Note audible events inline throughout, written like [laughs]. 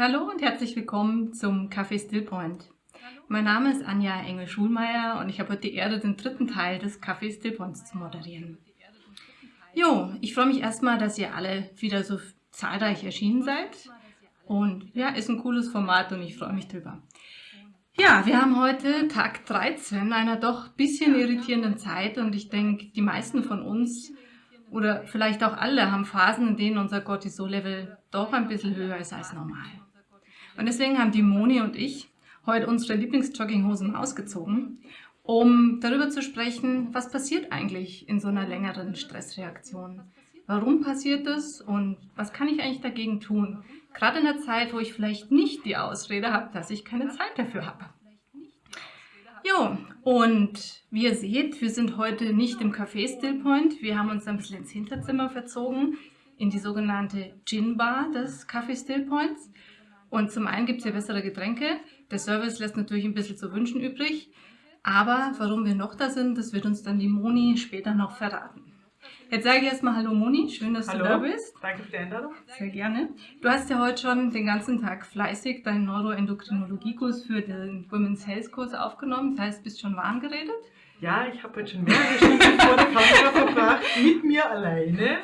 Hallo und herzlich willkommen zum Café Stillpoint. Mein Name ist Anja Engel-Schulmeier und ich habe heute die Ehre, den dritten Teil des Café Stillpoints zu moderieren. Jo, ich freue mich erstmal, dass ihr alle wieder so zahlreich erschienen seid. Und ja, ist ein cooles Format und ich freue mich drüber. Ja, wir haben heute Tag 13 einer doch bisschen irritierenden Zeit und ich denke, die meisten von uns oder vielleicht auch alle haben Phasen, in denen unser Cortisol-Level doch ein bisschen höher ist als normal. Und deswegen haben die Moni und ich heute unsere Lieblingsjogginghosen ausgezogen, um darüber zu sprechen, was passiert eigentlich in so einer längeren Stressreaktion. Warum passiert das und was kann ich eigentlich dagegen tun? Gerade in der Zeit, wo ich vielleicht nicht die Ausrede habe, dass ich keine Zeit dafür habe. Jo, und wie ihr seht, wir sind heute nicht im Café Stillpoint. Wir haben uns ein bisschen ins Hinterzimmer verzogen, in die sogenannte Gin Bar des Café Stillpoints. Und zum einen gibt es hier bessere Getränke. Der Service lässt natürlich ein bisschen zu wünschen übrig. Aber warum wir noch da sind, das wird uns dann die Moni später noch verraten. Jetzt sage ich erstmal Hallo Moni, schön, dass Hallo. du da bist. Danke für die Einladung. Sehr gerne. Du hast ja heute schon den ganzen Tag fleißig deinen Neuroendokrinologiekurs für den Women's Health Kurs aufgenommen. Das heißt, bist schon warm geredet? Ja, ich habe heute schon mehrere Stunden vor der Kamera verbracht, mit mir alleine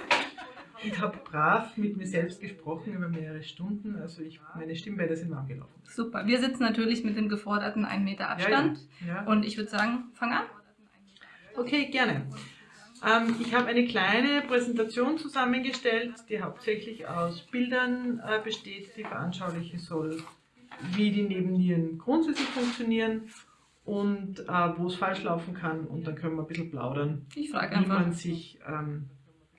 und habe brav mit mir selbst gesprochen über mehrere Stunden. Also ich, meine Stimmbänder sind warm gelaufen. Super. Wir sitzen natürlich mit dem geforderten 1 Meter Abstand. Ja, ja. Und ich würde sagen, fang an. Okay, gerne. Ähm, ich habe eine kleine Präsentation zusammengestellt, die hauptsächlich aus Bildern äh, besteht, die veranschaulichen soll, wie die Nebennieren grundsätzlich funktionieren und äh, wo es falsch laufen kann. Und dann können wir ein bisschen plaudern, Ich frage wie einfach. man sich ähm,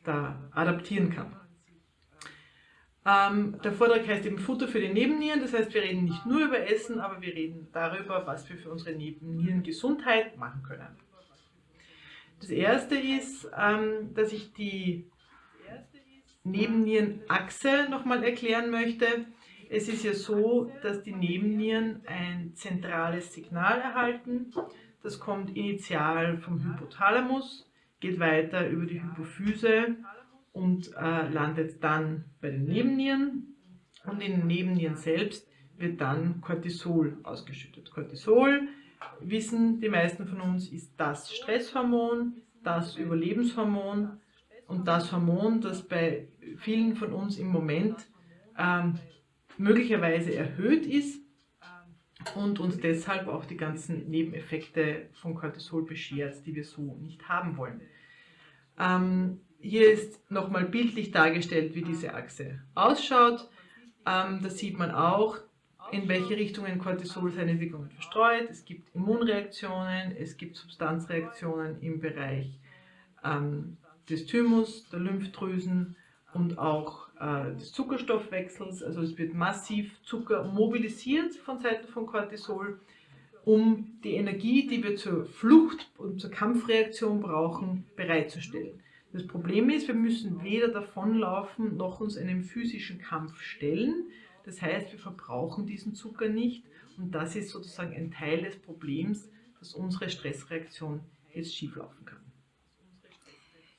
da adaptieren kann. Ähm, der Vortrag heißt eben Futter für die Nebennieren, das heißt, wir reden nicht nur über Essen, aber wir reden darüber, was wir für unsere Nebennierengesundheit machen können. Das erste ist, ähm, dass ich die Nebennierenachse nochmal erklären möchte. Es ist ja so, dass die Nebennieren ein zentrales Signal erhalten. Das kommt initial vom Hypothalamus, geht weiter über die Hypophyse und äh, landet dann bei den Nebennieren. Und in den Nebennieren selbst wird dann Cortisol ausgeschüttet. Cortisol, wissen die meisten von uns, ist das Stresshormon, das Überlebenshormon und das Hormon, das bei vielen von uns im Moment ähm, möglicherweise erhöht ist und uns deshalb auch die ganzen Nebeneffekte von Cortisol beschert, die wir so nicht haben wollen. Ähm, hier ist nochmal bildlich dargestellt, wie diese Achse ausschaut. Ähm, da sieht man auch, in welche Richtungen Cortisol seine Wirkungen verstreut. Es gibt Immunreaktionen, es gibt Substanzreaktionen im Bereich ähm, des Thymus, der Lymphdrüsen und auch äh, des Zuckerstoffwechsels. Also es wird massiv Zucker mobilisiert von Seiten von Cortisol, um die Energie, die wir zur Flucht und zur Kampfreaktion brauchen, bereitzustellen. Das Problem ist, wir müssen weder davonlaufen noch uns einem physischen Kampf stellen. Das heißt, wir verbrauchen diesen Zucker nicht und das ist sozusagen ein Teil des Problems, dass unsere Stressreaktion jetzt schieflaufen kann.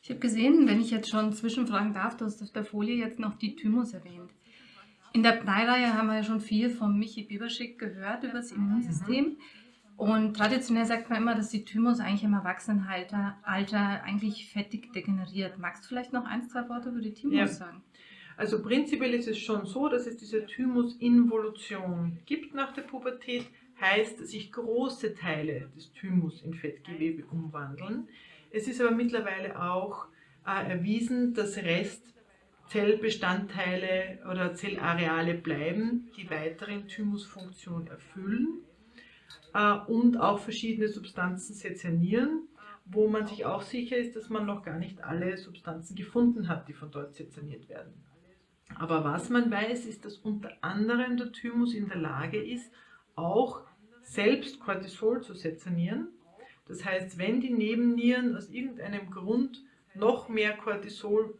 Ich habe gesehen, wenn ich jetzt schon zwischenfragen darf, du hast auf der Folie jetzt noch die Thymus erwähnt. In der Bleireihe haben wir ja schon viel von Michi Bieberschick gehört über das Immunsystem. Und traditionell sagt man immer, dass die Thymus eigentlich im Erwachsenenalter Alter eigentlich fettig degeneriert. Magst du vielleicht noch ein, zwei Worte über die Thymus Ja. sagen? Also prinzipiell ist es schon so, dass es diese Thymusinvolution gibt nach der Pubertät, heißt, dass sich große Teile des Thymus in Fettgewebe umwandeln. Es ist aber mittlerweile auch äh, erwiesen, dass Restzellbestandteile oder Zellareale bleiben, die weiterhin Thymusfunktion erfüllen äh, und auch verschiedene Substanzen sezernieren, wo man sich auch sicher ist, dass man noch gar nicht alle Substanzen gefunden hat, die von dort sezerniert werden. Aber was man weiß, ist, dass unter anderem der Thymus in der Lage ist, auch selbst Cortisol zu sezernieren. Das heißt, wenn die Nebennieren aus irgendeinem Grund noch mehr Cortisol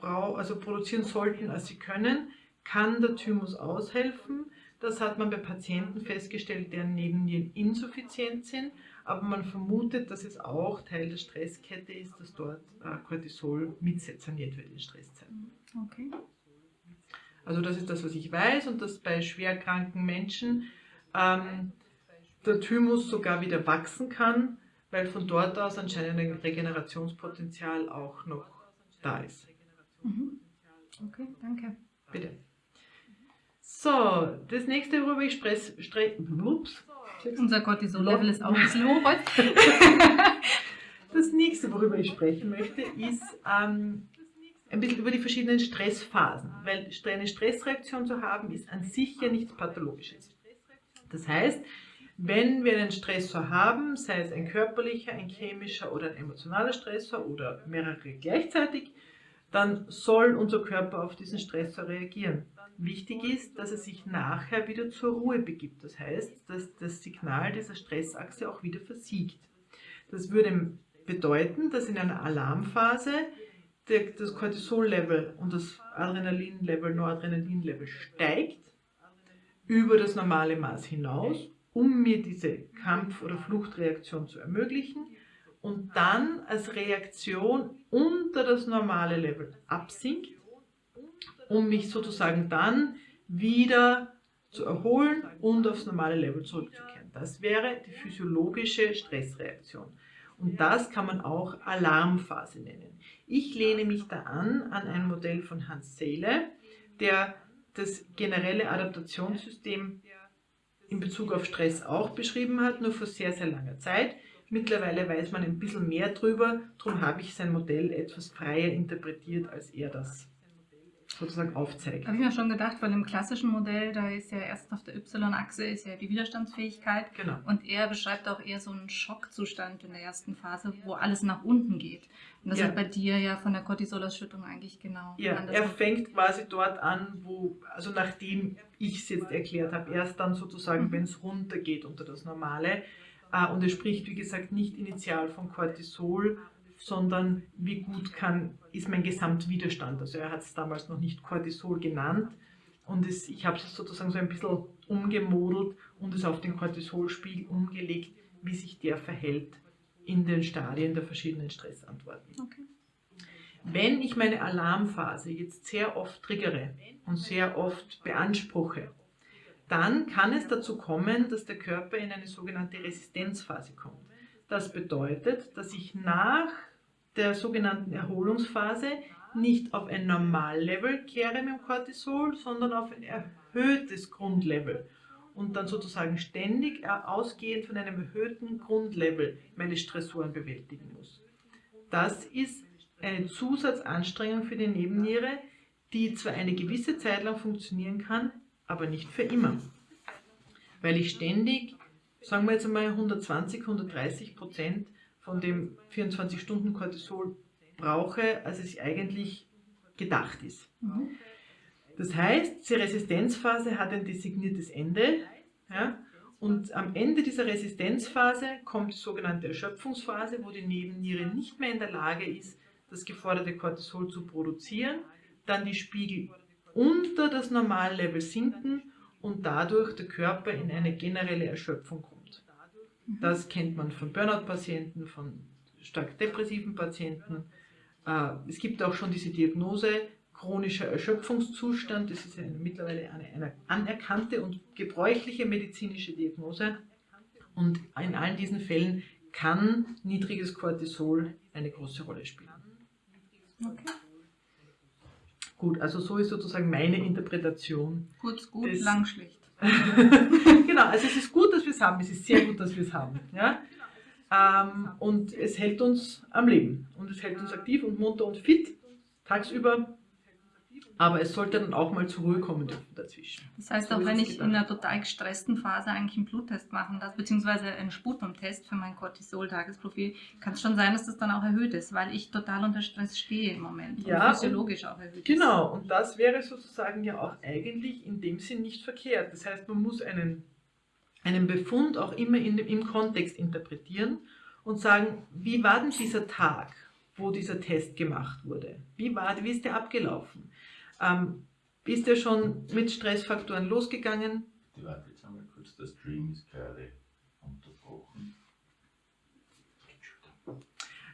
brau also produzieren sollten, als sie können, kann der Thymus aushelfen. Das hat man bei Patienten festgestellt, deren Nebennieren insuffizient sind, aber man vermutet, dass es auch Teil der Stresskette ist, dass dort äh, Cortisol mitsezerniert wird in Stresszeiten. Okay. Also das ist das, was ich weiß und dass bei schwerkranken Menschen ähm, der Thymus sogar wieder wachsen kann, weil von dort aus anscheinend ein Regenerationspotenzial auch noch da ist. Mhm. Okay, danke. Bitte. So, das nächste, worüber ich spreche, ups, unser Cortisol-Level ist auch ein heute. [laughs] das nächste, worüber ich sprechen möchte, ist ähm, ein bisschen über die verschiedenen Stressphasen, weil eine Stressreaktion zu haben, ist an sich ja nichts Pathologisches. Das heißt, wenn wir einen Stressor haben, sei es ein körperlicher, ein chemischer oder ein emotionaler Stressor oder mehrere gleichzeitig, dann soll unser Körper auf diesen Stressor reagieren. Wichtig ist, dass er sich nachher wieder zur Ruhe begibt. Das heißt, dass das Signal dieser Stressachse auch wieder versiegt. Das würde bedeuten, dass in einer Alarmphase das Cortisol-Level und das Adrenalin-Level, Noradrenalin-Level steigt über das normale Maß hinaus um mir diese Kampf- oder Fluchtreaktion zu ermöglichen und dann als Reaktion unter das normale Level absinkt, um mich sozusagen dann wieder zu erholen und aufs normale Level zurückzukehren. Das wäre die physiologische Stressreaktion. Und das kann man auch Alarmphase nennen. Ich lehne mich da an an ein Modell von Hans Seele, der das generelle Adaptationssystem in Bezug auf Stress auch beschrieben hat, nur vor sehr, sehr langer Zeit. Mittlerweile weiß man ein bisschen mehr drüber, darum habe ich sein Modell etwas freier interpretiert, als er das sozusagen aufzeigt. Habe ich mir schon gedacht, weil im klassischen Modell, da ist ja erst auf der Y-Achse ist ja die Widerstandsfähigkeit. Genau. Und er beschreibt auch eher so einen Schockzustand in der ersten Phase, wo alles nach unten geht. Und das ja. ist bei dir ja von der Cortisolausschüttung eigentlich genau. Ja, er fängt quasi dort an, wo, also nachdem ich es jetzt erklärt habe, erst dann sozusagen, mhm. wenn es runtergeht unter das Normale. Äh, und er spricht, wie gesagt, nicht initial von Cortisol, sondern wie gut kann, ist mein Gesamtwiderstand. Also er hat es damals noch nicht Cortisol genannt und es, ich habe es sozusagen so ein bisschen umgemodelt und es auf den Cortisolspiegel umgelegt, wie sich der verhält in den Stadien der verschiedenen Stressantworten. Okay. Wenn ich meine Alarmphase jetzt sehr oft triggere und sehr oft beanspruche, dann kann es dazu kommen, dass der Körper in eine sogenannte Resistenzphase kommt. Das bedeutet, dass ich nach der sogenannten Erholungsphase nicht auf ein Normallevel kehre mit dem Cortisol, sondern auf ein erhöhtes Grundlevel und dann sozusagen ständig ausgehend von einem erhöhten Grundlevel meine Stressoren bewältigen muss. Das ist eine Zusatzanstrengung für die Nebenniere, die zwar eine gewisse Zeit lang funktionieren kann, aber nicht für immer. Weil ich ständig, sagen wir jetzt einmal 120, 130 Prozent von dem 24-Stunden-Cortisol brauche, als es eigentlich gedacht ist. Das heißt, die Resistenzphase hat ein designiertes Ende. Ja? Und am Ende dieser Resistenzphase kommt die sogenannte Erschöpfungsphase, wo die Nebenniere nicht mehr in der Lage ist, das geforderte Cortisol zu produzieren, dann die Spiegel unter das Normallevel sinken und dadurch der Körper in eine generelle Erschöpfung kommt. Das kennt man von Burnout-Patienten, von stark depressiven Patienten. Äh, es gibt auch schon diese Diagnose chronischer Erschöpfungszustand. Das ist eine, mittlerweile eine, eine anerkannte und gebräuchliche medizinische Diagnose. Und in allen diesen Fällen kann niedriges Cortisol eine große Rolle spielen. Okay. Gut, also so ist sozusagen meine Interpretation. Kurz, gut, lang, schlecht. [laughs] genau, also es ist gut, dass wir es haben, es ist sehr gut, dass wir es haben. Ja? Ähm, und es hält uns am Leben und es hält uns aktiv und munter und fit tagsüber. Aber es sollte dann auch mal zur Ruhe kommen dürfen dazwischen. Das heißt, so auch wenn ich gedacht. in einer total gestressten Phase eigentlich einen Bluttest machen darf, beziehungsweise einen Sputumtest für mein Cortisol-Tagesprofil, kann es schon sein, dass das dann auch erhöht ist, weil ich total unter Stress stehe im Moment. Ja, und physiologisch auch erhöht Genau, ist. und das wäre sozusagen ja auch eigentlich in dem Sinn nicht verkehrt. Das heißt, man muss einen, einen Befund auch immer in, im Kontext interpretieren und sagen, wie war denn dieser Tag, wo dieser Test gemacht wurde? Wie, war, wie ist der abgelaufen? Ähm, ist ja schon mit Stressfaktoren losgegangen. Die warte jetzt einmal kurz, der Stream ist gerade unterbrochen.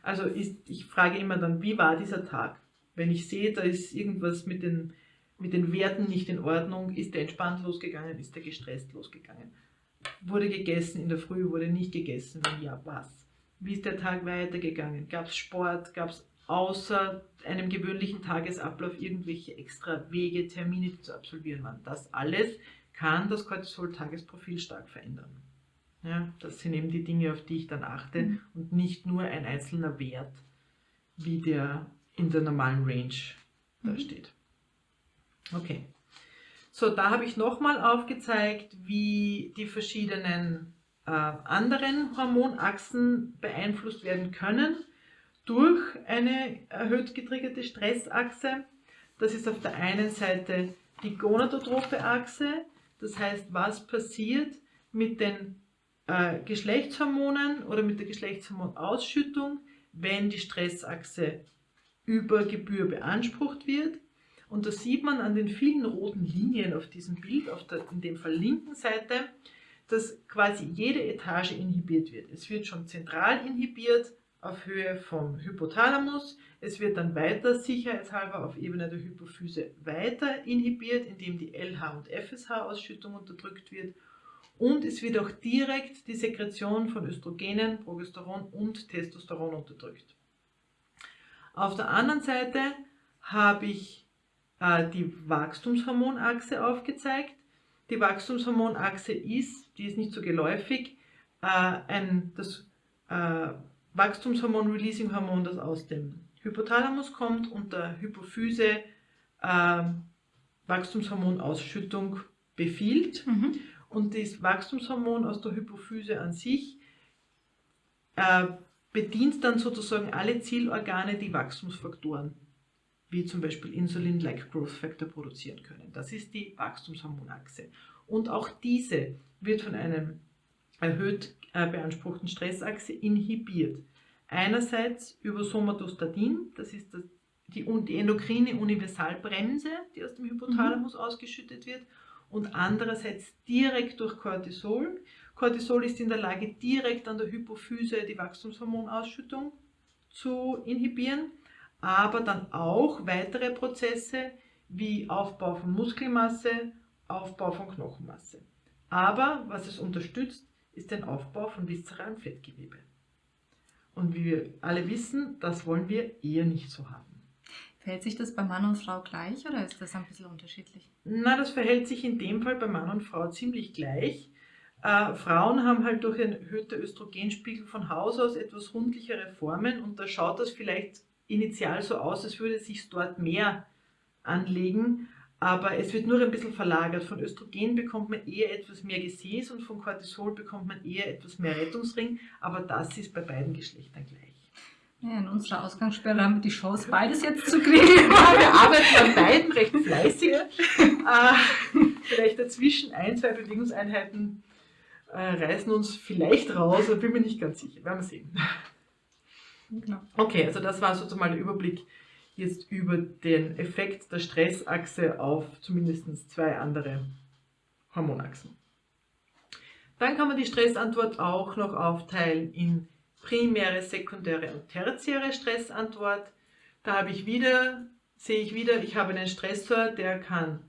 Also ist, ich frage immer dann, wie war dieser Tag? Wenn ich sehe, da ist irgendwas mit den mit den Werten nicht in Ordnung? Ist der entspannt losgegangen? Ist der gestresst losgegangen? Wurde gegessen in der Früh? Wurde nicht gegessen? Wenn ja, was? Wie ist der Tag weitergegangen? Gab es Sport? Gab es außer einem gewöhnlichen Tagesablauf irgendwelche extra Wege, Termine, zu absolvieren waren? Das alles kann das Cortisol-Tagesprofil stark verändern. Ja, das sind eben die Dinge, auf die ich dann achte mhm. und nicht nur ein einzelner Wert, wie der in der normalen Range da mhm. steht. Okay. So, da habe ich nochmal aufgezeigt, wie die verschiedenen äh, anderen Hormonachsen beeinflusst werden können durch eine erhöht getriggerte Stressachse. Das ist auf der einen Seite die gonadotrophe Achse, das heißt, was passiert mit den äh, Geschlechtshormonen oder mit der Geschlechtshormonausschüttung, wenn die Stressachse über Gebühr beansprucht wird. Und das sieht man an den vielen roten Linien auf diesem Bild, auf der in dem Fall linken Seite, dass quasi jede Etage inhibiert wird. Es wird schon zentral inhibiert auf Höhe vom Hypothalamus. Es wird dann weiter sicherheitshalber auf Ebene der Hypophyse weiter inhibiert, indem die LH- und FSH-Ausschüttung unterdrückt wird. Und es wird auch direkt die Sekretion von Östrogenen, Progesteron und Testosteron unterdrückt. Auf der anderen Seite habe ich äh, die Wachstumshormonachse aufgezeigt. Die Wachstumshormonachse ist, die ist nicht so geläufig, äh, ein, das äh, Wachstumshormon-Releasing-Hormon, das aus dem Hypothalamus kommt und der Hypophyse äh, Wachstumshormonausschüttung befiehlt. Mhm. Und das Wachstumshormon aus der Hypophyse an sich äh, bedient dann sozusagen alle Zielorgane, die Wachstumsfaktoren, wie zum Beispiel Insulin, like Growth Factor, produzieren können. Das ist die Wachstumshormonachse. Und auch diese wird von einem erhöht äh, beanspruchten Stressachse inhibiert. Einerseits über Somatostatin, das ist das, die, die endokrine Universalbremse, die aus dem Hypothalamus mhm. ausgeschüttet wird, und andererseits direkt durch Cortisol. Cortisol ist in der Lage, direkt an der Hypophyse die Wachstumshormonausschüttung zu inhibieren, aber dann auch weitere Prozesse wie Aufbau von Muskelmasse, Aufbau von Knochenmasse. Aber was es unterstützt, ist der Aufbau von viszeralem Fettgewebe. Und wie wir alle wissen, das wollen wir eher nicht so haben. Verhält sich das bei Mann und Frau gleich oder ist das ein bisschen unterschiedlich? Na, das verhält sich in dem Fall bei Mann und Frau ziemlich gleich. Äh, Frauen haben halt durch einen erhöhten Östrogenspiegel von Haus aus etwas rundlichere Formen und da schaut das vielleicht initial so aus, als würde es sich dort mehr anlegen, aber es wird nur ein bisschen verlagert. Von Östrogen bekommt man eher etwas mehr Gesäß und von Cortisol bekommt man eher etwas mehr Rettungsring, aber das ist bei beiden Geschlechtern gleich. Ja, in unserer Ausgangssperre haben wir die Chance, beides jetzt zu kriegen. [laughs] Wir arbeiten an beiden recht fleißig. äh, [laughs] vielleicht dazwischen ein, zwei Bewegungseinheiten äh, reißen uns vielleicht raus, aber bin mir nicht ganz sicher. Werden wir sehen. Genau. Okay, also das war sozusagen mal der Überblick jetzt über den Effekt der Stressachse auf zumindest zwei andere Hormonachsen. Dann kann man die Stressantwort auch noch aufteilen in primäre, sekundäre und tertiäre Stressantwort. Da habe ich wieder, sehe ich wieder, ich habe einen Stressor, der kann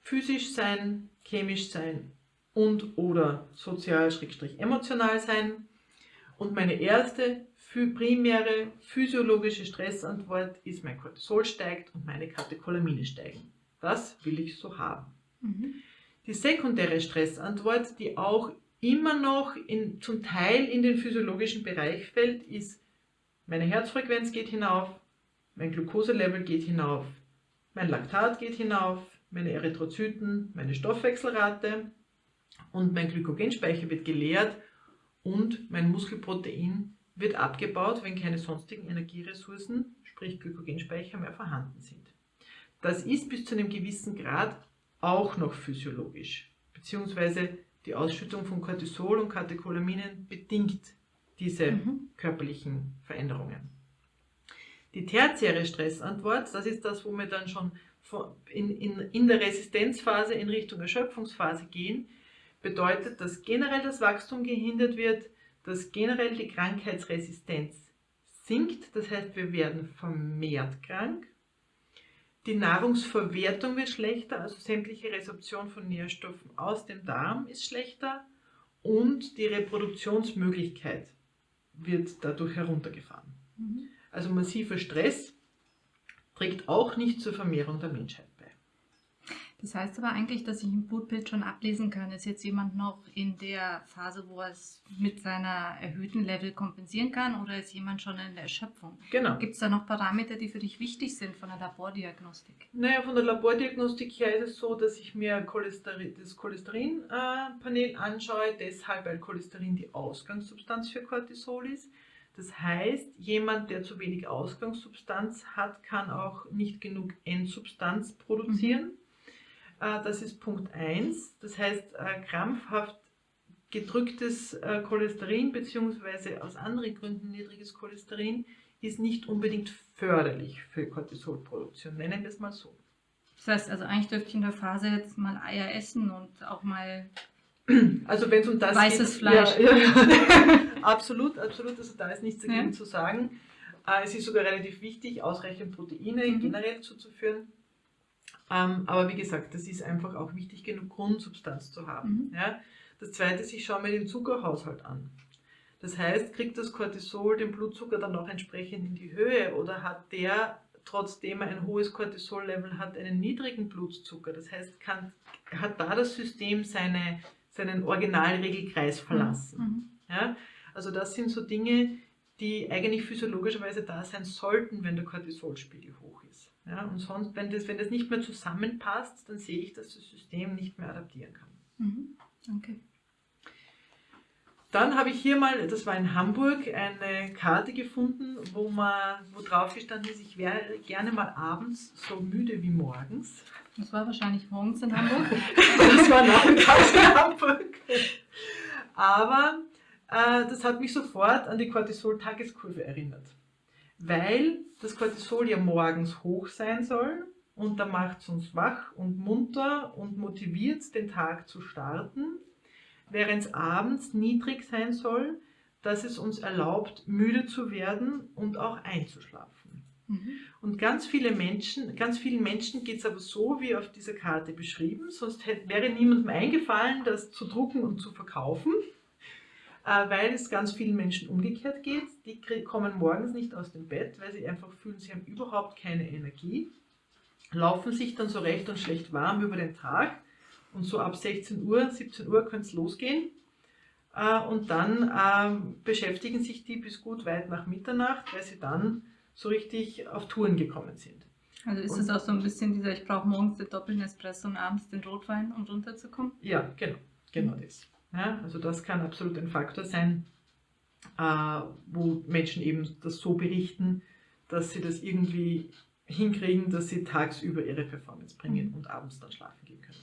physisch sein, chemisch sein und oder sozial-emotional sein. Und meine erste primäre physiologische Stressantwort ist, mein Cortisol steigt und meine Katecholamine steigen. Das will ich so haben. Mhm. Die sekundäre Stressantwort, die auch immer noch in, zum Teil in den physiologischen Bereich fällt, ist, meine Herzfrequenz geht hinauf, mein Glukoselevel geht hinauf, mein Laktat geht hinauf, meine Erythrozyten, meine Stoffwechselrate und mein Glykogenspeicher wird geleert und mein Muskelprotein wird abgebaut, wenn keine sonstigen Energieressourcen, sprich Glykogenspeicher, mehr vorhanden sind. Das ist bis zu einem gewissen Grad auch noch physiologisch, beziehungsweise die Ausschüttung von Cortisol und Katecholaminen bedingt diese mhm. körperlichen Veränderungen. Die tertiäre Stressantwort, das ist das, wo wir dann schon in, in, in der Resistenzphase in Richtung Erschöpfungsphase gehen, bedeutet, dass generell das Wachstum gehindert wird, dass generell die Krankheitsresistenz sinkt, das heißt, wir werden vermehrt krank. Die Nahrungsverwertung wird schlechter, also sämtliche Resorption von Nährstoffen aus dem Darm ist schlechter und die Reproduktionsmöglichkeit wird dadurch heruntergefahren. Mhm. Also massiver Stress trägt auch nicht zur Vermehrung der Menschheit. Das heißt aber eigentlich, dass ich im Blutbild schon ablesen kann, ist jetzt jemand noch in der Phase, wo er es mit seiner erhöhten Level kompensieren kann oder ist jemand schon in der Erschöpfung? Genau. Gibt es da noch Parameter, die für dich wichtig sind von der Labordiagnostik? Naja, von der Labordiagnostik her ist es so, dass ich mir Cholesterin, das Cholesterinpanel anschaue, deshalb weil Cholesterin die Ausgangssubstanz für Cortisol ist. Das heißt, jemand, der zu wenig Ausgangssubstanz hat, kann auch nicht genug Endsubstanz produzieren. Äh, Das ist Punkt 1. Das heißt, äh, krampfhaft gedrücktes äh, Cholesterin bzw. aus anderen Gründen niedriges Cholesterin ist nicht unbedingt förderlich für Cortisolproduktion. Nennen wir es mal so. Das heißt also, eigentlich dürfte ich in der Phase jetzt mal Eier essen und auch mal. [clears throat] Also wenn es um das Weißes geht, Fleisch. Ja, ja. [laughs] absolut, absolut. Also da ist nichts dagegen Ja. zu sagen. Äh, Es ist sogar relativ wichtig, ausreichend Proteine Mhm. generell zuzuführen. Ähm, aber wie gesagt, das ist einfach auch wichtig, genug Grundsubstanz zu haben. Mhm. Ja? Das zweite ist, ich schaue mir den Zuckerhaushalt an. Das heißt, kriegt das Cortisol den Blutzucker dann auch entsprechend in die Höhe oder hat der, trotzdem er ein hohes Cortisol-Level hat, einen niedrigen Blutzucker? Das heißt, kann, hat da das System seine, seinen Originalregelkreis verlassen? Mhm. Ja? Also das sind so Dinge, die eigentlich physiologischerweise da sein sollten, wenn der Cortisolspiegel hoch ist. Ja? Und sonst, wenn das, wenn das nicht mehr zusammenpasst, dann sehe ich, dass das System nicht mehr adaptieren kann. Mhm. Okay. Dann habe ich hier mal, das war in Hamburg, eine Karte gefunden, wo, man, wo drauf gestanden ist, ich wäre gerne mal abends so müde wie morgens. Das war wahrscheinlich morgens in Hamburg. [laughs] Das war nachmittags in Hamburg. Aber äh, das hat mich sofort an die Cortisol-Tageskurve erinnert. Weil das Cortisol ja morgens hoch sein soll und da macht es uns wach und munter und motiviert, den Tag zu starten, während es abends niedrig sein soll, dass es uns erlaubt, müde zu werden und auch einzuschlafen. Mhm. Und ganz viele Menschen, ganz vielen Menschen geht es aber so, wie auf dieser Karte beschrieben, sonst hätte, wäre niemandem eingefallen, das zu drucken und zu verkaufen, weil es ganz vielen Menschen umgekehrt geht. Die kommen morgens nicht aus dem Bett, weil sie einfach fühlen, sie haben überhaupt keine Energie, laufen sich dann so recht und schlecht warm über den Tag und so ab 16 Uhr, 17 Uhr könnte es losgehen. Äh, Und dann ähm, beschäftigen sich die bis gut weit nach Mitternacht, weil sie dann so richtig auf Touren gekommen sind. Also ist es auch so ein bisschen dieser, ich brauche morgens den doppelten Espresso und abends den Rotwein, um runterzukommen? Ja, genau, genau das. Ja, also das kann absolut ein Faktor sein, äh, wo Menschen eben das so berichten, dass sie das irgendwie hinkriegen, dass sie tagsüber ihre Performance bringen Mhm. und abends dann schlafen gehen können.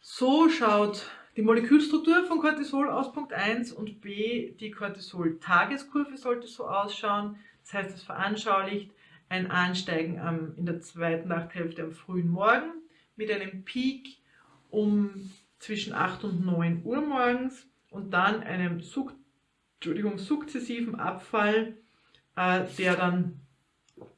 So schaut die Molekülstruktur von Cortisol aus, Punkt 1 und B, die Cortisol-Tageskurve sollte so ausschauen. Das heißt, es veranschaulicht ein Ansteigen am, in der zweiten Nachthälfte am frühen Morgen mit einem Peak um zwischen 8 und 9 Uhr morgens und dann einem Suk Entschuldigung, sukzessiven Abfall, äh, der dann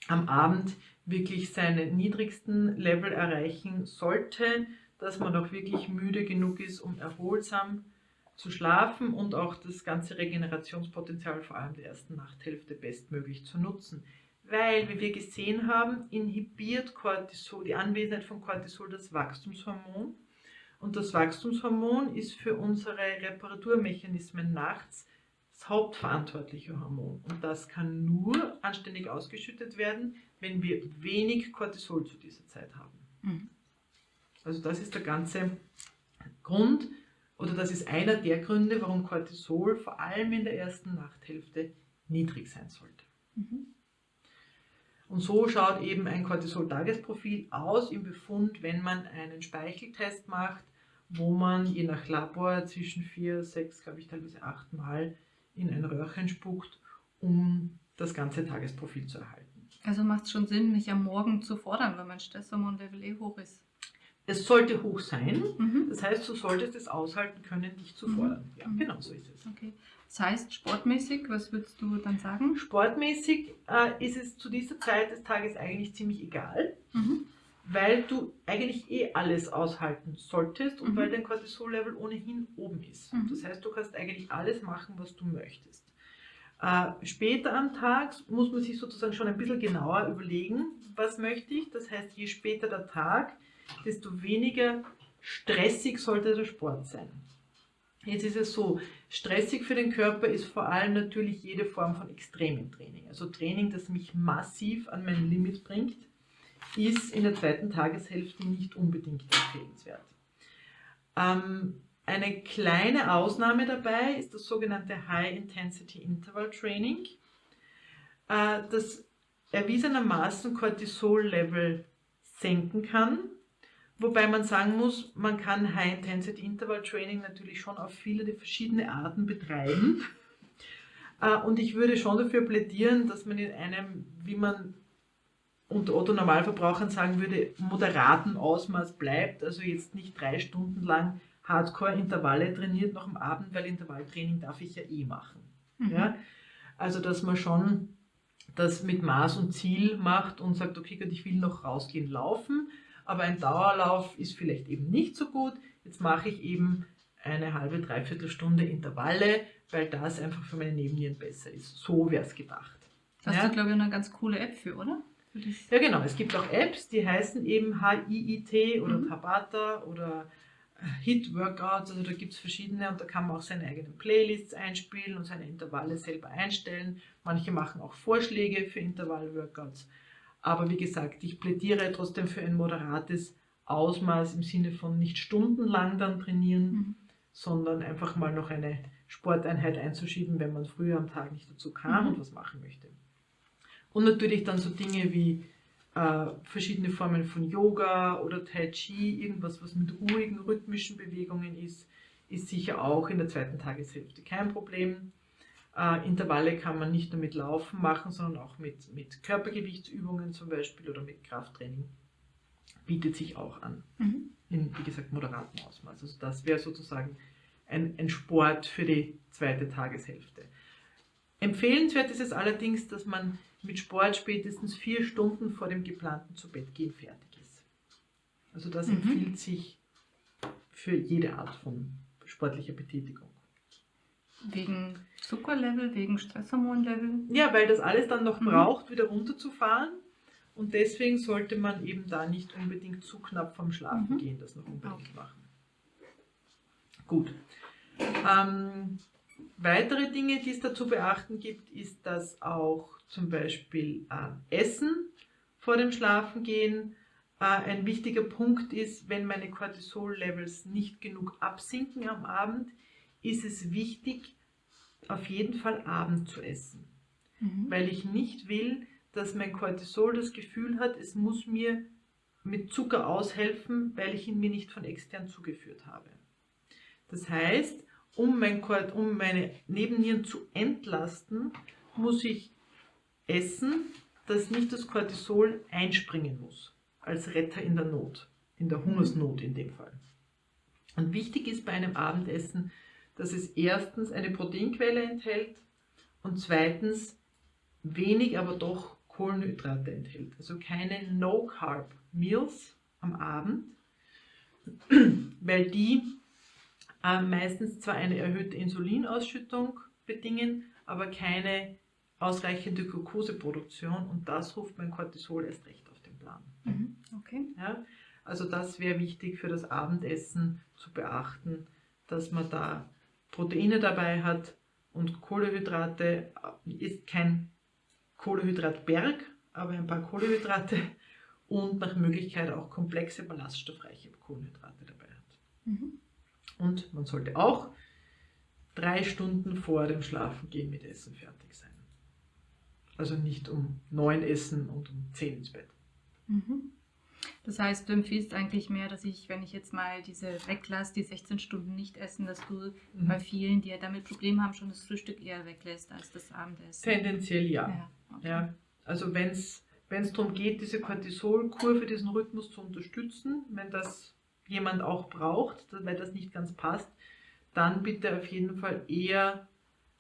am Abend wirklich seine niedrigsten Level erreichen sollte, dass man auch wirklich müde genug ist, um erholsam zu schlafen und auch das ganze Regenerationspotenzial vor allem der ersten Nachthälfte bestmöglich zu nutzen. Weil, wie wir gesehen haben, inhibiert Cortisol, die Anwesenheit von Cortisol das Wachstumshormon. Und das Wachstumshormon ist für unsere Reparaturmechanismen nachts das hauptverantwortliche Hormon. Und das kann nur anständig ausgeschüttet werden, wenn wir wenig Cortisol zu dieser Zeit haben. Mhm. Also das ist der ganze Grund oder das ist einer der Gründe, warum Cortisol vor allem in der ersten Nachthälfte niedrig sein sollte. Mhm. Und so schaut eben ein Cortisol-Tagesprofil aus im Befund, wenn man einen Speicheltest macht, wo man je nach Labor zwischen vier, sechs, glaube ich, teilweise acht Mal in ein Röhrchen spuckt, um das ganze Tagesprofil zu erhalten. Also macht es schon Sinn, mich am Morgen zu fordern, wenn mein Stresshormonlevel eh hoch ist. Es sollte hoch sein, Mhm. das heißt, du solltest es aushalten können, dich zu Mhm. fordern. Ja, Mhm. genau so ist es. Okay. Das heißt, sportmäßig, was würdest du dann sagen? Sportmäßig äh, ist es zu dieser Zeit des Tages eigentlich ziemlich egal, mhm. weil du eigentlich eh alles aushalten solltest und mhm. weil dein Cortisol-Level ohnehin oben ist. Mhm. Das heißt, du kannst eigentlich alles machen, was du möchtest. Äh, später am Tag muss man sich sozusagen schon ein bisschen genauer überlegen, was möchte ich. Das heißt, je später der Tag, desto weniger stressig sollte der Sport sein. Jetzt ist es so, stressig für den Körper ist vor allem natürlich jede Form von extremem Training. Also Training, das mich massiv an mein Limit bringt, ist in der zweiten Tageshälfte nicht unbedingt empfehlenswert. Ähm, eine kleine Ausnahme dabei ist das sogenannte High Intensity Interval Training, äh, das erwiesenermaßen Cortisol-Level senken kann Wobei man sagen muss, man kann High-Intensity-Interval-Training natürlich schon auf viele verschiedene Arten betreiben. [laughs] Äh, und ich würde schon dafür plädieren, dass man in einem, wie man unter Otto Normalverbrauchern sagen würde, moderaten Ausmaß bleibt. Also jetzt nicht drei Stunden lang Hardcore-Intervalle trainiert noch am Abend, weil Intervalltraining darf ich ja eh machen. Mhm. Ja? Also dass man schon das mit Maß und Ziel macht und sagt, okay, ich will noch rausgehen laufen aber ein Dauerlauf ist vielleicht eben nicht so gut. Jetzt mache ich eben eine halbe, dreiviertel Stunde Intervalle, weil das einfach für meine Nebennieren besser ist. So wäre es gedacht. Hast ja? du, glaube ich, eine ganz coole App für, oder? Für ja, genau. Es gibt auch Apps, die heißen eben HIIT oder mhm. Tabata oder äh, Hit Workouts. Also da gibt es verschiedene und da kann man auch seine eigenen Playlists einspielen und seine Intervalle selber einstellen. Manche machen auch Vorschläge für Intervall-Workouts. Aber wie gesagt, ich plädiere trotzdem für ein moderates Ausmaß im Sinne von nicht stundenlang dann trainieren, mhm. sondern einfach mal noch eine Sporteinheit einzuschieben, wenn man früher am Tag nicht dazu kam mhm. und was machen möchte. Und natürlich dann so Dinge wie äh, verschiedene Formen von Yoga oder Tai Chi, irgendwas, was mit ruhigen, rhythmischen Bewegungen ist, ist sicher auch in der zweiten Tageshälfte kein Problem. Äh, Intervalle kann man nicht nur mit Laufen machen, sondern auch mit, mit Körpergewichtsübungen zum Beispiel oder mit Krafttraining. Bietet sich auch an. Mhm. In, wie gesagt, moderatem Ausmaß. Also das wäre sozusagen ein, ein Sport für die zweite Tageshälfte. Empfehlenswert ist es allerdings, dass man mit Sport spätestens vier Stunden vor dem geplanten Zubettgehen fertig ist. Also das mhm. empfiehlt sich für jede Art von sportlicher Betätigung. Wegen Zuckerlevel, wegen Stresshormonlevel? Ja, weil das alles dann noch mhm. braucht, wieder runterzufahren. Und deswegen sollte man eben da nicht unbedingt zu knapp vom Schlafen mhm. gehen, das noch unbedingt okay. machen. Gut. Ähm, weitere Dinge, die es da zu beachten gibt, ist, dass auch zum Beispiel äh, Essen vor dem Schlafengehen äh, ein wichtiger Punkt ist, wenn meine Cortisol-Levels nicht genug absinken am Abend, ist es wichtig, auf jeden Fall Abend zu essen. Mhm. Weil ich nicht will, dass mein Cortisol das Gefühl hat, es muss mir mit Zucker aushelfen, weil ich ihn mir nicht von extern zugeführt habe. Das heißt, um, mein, um meine Nebennieren zu entlasten, muss ich essen, dass nicht das Cortisol einspringen muss, als Retter in der Not, in der Hungersnot in dem Fall. Und wichtig ist bei einem Abendessen, dass es erstens eine Proteinquelle enthält und zweitens wenig, aber doch Kohlenhydrate enthält. Also keine No-Carb-Meals am Abend, [clears throat] weil die äh, meistens zwar eine erhöhte Insulinausschüttung bedingen, aber keine ausreichende Glukoseproduktion und das ruft mein Cortisol erst recht auf den Plan. Mhm, okay. Ja, also das wäre wichtig für das Abendessen zu beachten, dass man da Proteine dabei hat und Kohlehydrate ist kein Kohlehydratberg, aber ein paar Kohlehydrate [laughs] und nach Möglichkeit auch komplexe ballaststoffreiche Kohlenhydrate dabei hat. Mhm. Und man sollte auch drei Stunden vor dem Schlafengehen mit Essen fertig sein. Also nicht um neun essen und um zehn ins Bett. Mhm. Das heißt, du empfiehlst eigentlich mehr, dass ich, wenn ich jetzt mal diese weglasse, die 16 Stunden nicht essen, dass du mhm. bei vielen, die ja damit Probleme haben, schon das Frühstück eher weglässt als das Abendessen. Tendenziell ja. ja, okay. ja. Also wenn es darum geht, diese Cortisolkur für diesen Rhythmus zu unterstützen, wenn das jemand auch braucht, weil das nicht ganz passt, dann bitte auf jeden Fall eher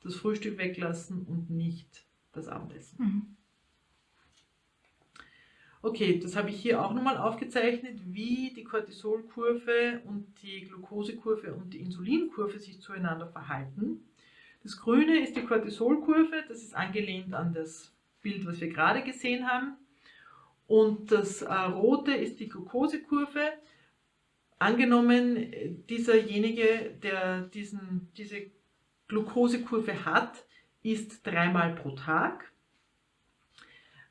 das Frühstück weglassen und nicht das Abendessen. Mhm. Okay, das habe ich hier auch nochmal aufgezeichnet, wie die Cortisolkurve und die Glukosekurve und die Insulinkurve sich zueinander verhalten. Das Grüne ist die Cortisolkurve, das ist angelehnt an das Bild, was wir gerade gesehen haben. Und das äh, Rote ist die Glukosekurve. Angenommen, dieserjenige, der diesen, diese Glukosekurve hat, isst dreimal pro Tag.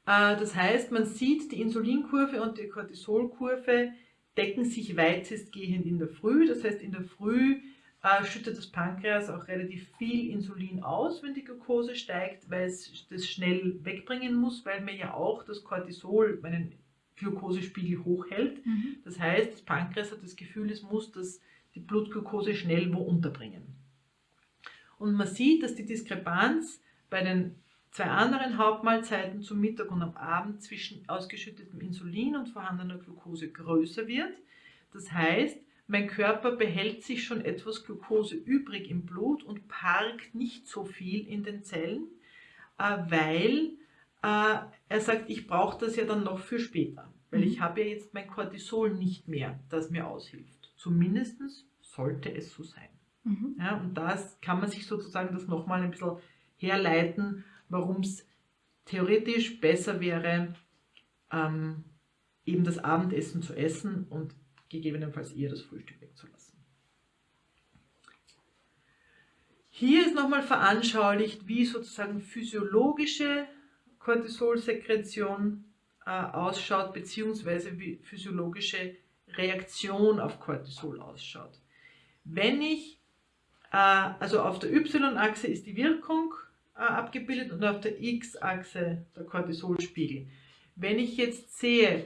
Äh, das heißt, man sieht, die Insulinkurve und die Cortisolkurve decken sich weitestgehend in der Früh. Das heißt, in der Früh äh, schüttet das Pankreas auch relativ viel Insulin aus, wenn die Glucose steigt, weil es das schnell wegbringen muss, weil mir ja auch das Cortisol meinen Glukosespiegel hochhält. Mhm. Das heißt, das Pankreas hat das Gefühl, es muss das, die Blutglucose schnell wo unterbringen. Und man sieht, dass die Diskrepanz bei den zwei anderen Hauptmahlzeiten zum Mittag und am Abend zwischen ausgeschüttetem Insulin und vorhandener Glucose größer wird. Das heißt, mein Körper behält sich schon etwas Glucose übrig im Blut und parkt nicht so viel in den Zellen, äh, weil äh, er sagt, ich brauche das ja dann noch für später, weil ich habe ja jetzt mein Cortisol nicht mehr, das mir aushilft. Zumindest sollte es so sein. Mhm. Ja, und da kann man sich sozusagen das nochmal ein bisschen herleiten, warum es theoretisch besser wäre, ähm, eben das Abendessen zu essen und gegebenenfalls eher das Frühstück wegzulassen. Hier ist nochmal veranschaulicht, wie sozusagen physiologische Cortisolsekretion äh, ausschaut, beziehungsweise wie physiologische Reaktion auf Cortisol ausschaut. Wenn ich, äh, also auf der Y-Achse ist die Wirkung abgebildet und auf der X-Achse der Cortisolspiegel. Wenn ich jetzt sehe,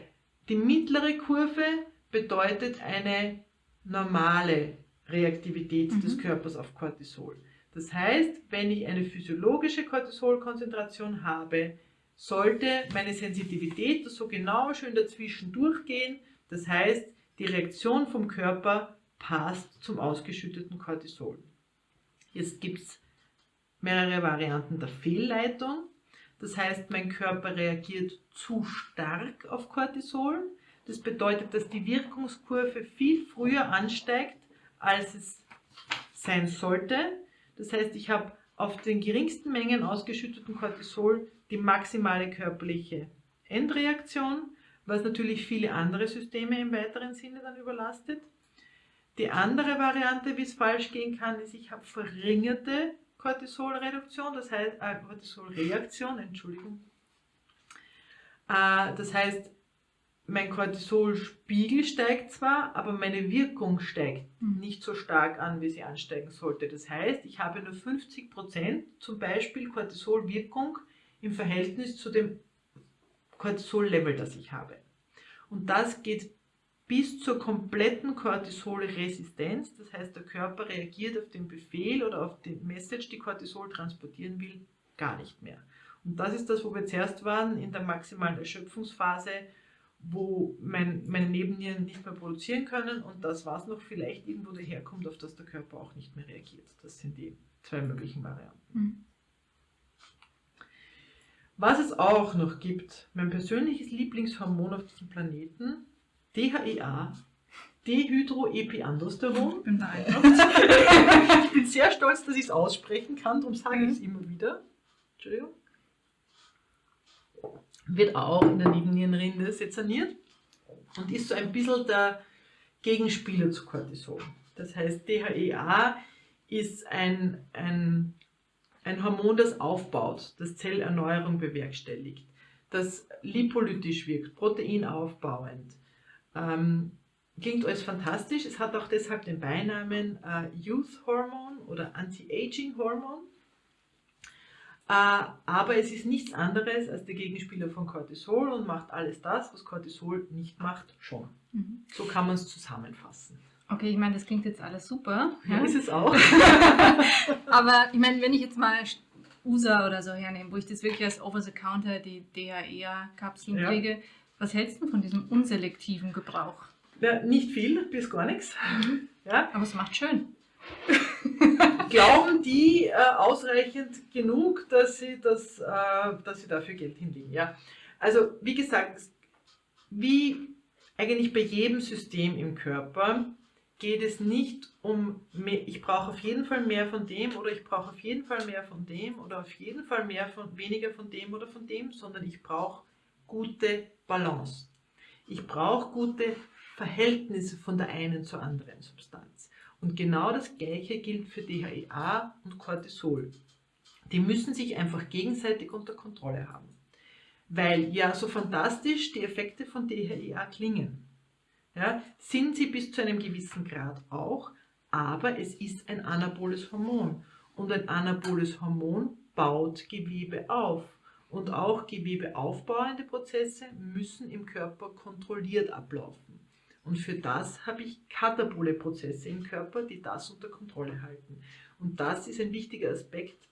die mittlere Kurve bedeutet eine normale Reaktivität Mhm. des Körpers auf Cortisol. Das heißt, wenn ich eine physiologische Cortisolkonzentration habe, sollte meine Sensitivität so genau schön dazwischen durchgehen. Das heißt, die Reaktion vom Körper passt zum ausgeschütteten Cortisol. Jetzt gibt es mehrere Varianten der Fehlleitung. Das heißt, mein Körper reagiert zu stark auf Cortisol. Das bedeutet, dass die Wirkungskurve viel früher ansteigt, als es sein sollte. Das heißt, ich habe auf den geringsten Mengen ausgeschütteten Cortisol die maximale körperliche Endreaktion, was natürlich viele andere Systeme im weiteren Sinne dann überlastet. Die andere Variante, wie es falsch gehen kann, ist, ich habe verringerte Cortisolreduktion, das heißt äh, Cortisolreaktion, Entschuldigung. Äh, das heißt, mein Cortisolspiegel steigt zwar, aber meine Wirkung steigt Mhm. nicht so stark an, wie sie ansteigen sollte. Das heißt, ich habe nur 50% zum Beispiel Cortisolwirkung im Verhältnis zu dem Cortisol-Level, das ich habe. Und das geht bis zur kompletten Cortisolresistenz. Das heißt, der Körper reagiert auf den Befehl oder auf die Message, die Cortisol transportieren will, gar nicht mehr. Und das ist das, wo wir zuerst waren, in der maximalen Erschöpfungsphase, wo mein, meine Nebennieren nicht mehr produzieren können und das, was noch vielleicht irgendwo daherkommt, auf das der Körper auch nicht mehr reagiert. Das sind die zwei möglichen Varianten. Mhm. Was es auch noch gibt, mein persönliches Lieblingshormon auf diesem Planeten, DHEA, Dehydroepiandrosteron. Ich bin beeindruckt. [laughs] ich bin sehr stolz, dass ich es aussprechen kann, darum sage ich es immer wieder. Entschuldigung. Wird auch in der Nebennierenrinde sezerniert und ist so ein bisschen der Gegenspieler zu Cortisol. Das heißt, DHEA ist ein, ein, ein Hormon, das aufbaut, das Zellerneuerung bewerkstelligt, das lipolytisch wirkt, proteinaufbauend. Ähm, klingt alles fantastisch. Es hat auch deshalb den Beinamen äh, Youth Hormon oder Anti-Aging Hormon. Äh, aber es ist nichts anderes als der Gegenspieler von Cortisol und macht alles das, was Cortisol nicht macht, schon. Mhm. So kann man es zusammenfassen. Okay, ich meine, das klingt jetzt alles super. Ja, ist es auch. [laughs] Aber ich meine, wenn ich jetzt mal USA oder so hernehme, wo ich das wirklich als Over-the-Counter, die DHEA-Kapseln Ja. kriege, was hältst du von diesem unselektiven Gebrauch? Ja, nicht viel, bis gar nichts. Ja, Aber es macht schön. [laughs] glauben die äh, ausreichend genug, dass sie, das, äh, dass sie dafür Geld hinlegen. Ja? Also wie gesagt, wie eigentlich bei jedem System im Körper geht es nicht um, mehr, ich brauche auf jeden Fall mehr von dem oder ich brauche auf jeden Fall mehr von dem oder auf jeden Fall mehr von, weniger von dem oder von dem, sondern ich brauche gute Balance. Ich brauche gute Verhältnisse von der einen zur anderen Substanz. Und genau das Gleiche gilt für DHEA und Cortisol. Die müssen sich einfach gegenseitig unter Kontrolle haben. Weil ja so fantastisch die Effekte von DHEA klingen, ja, sind sie bis zu einem gewissen Grad auch, aber es ist ein anaboles Hormon. Und ein anaboles Hormon baut Gewebe auf. Und auch gewebeaufbauende Prozesse müssen im Körper kontrolliert ablaufen. Und für das habe ich katabole Prozesse im Körper, die das unter Kontrolle halten. Und das ist ein wichtiger Aspekt,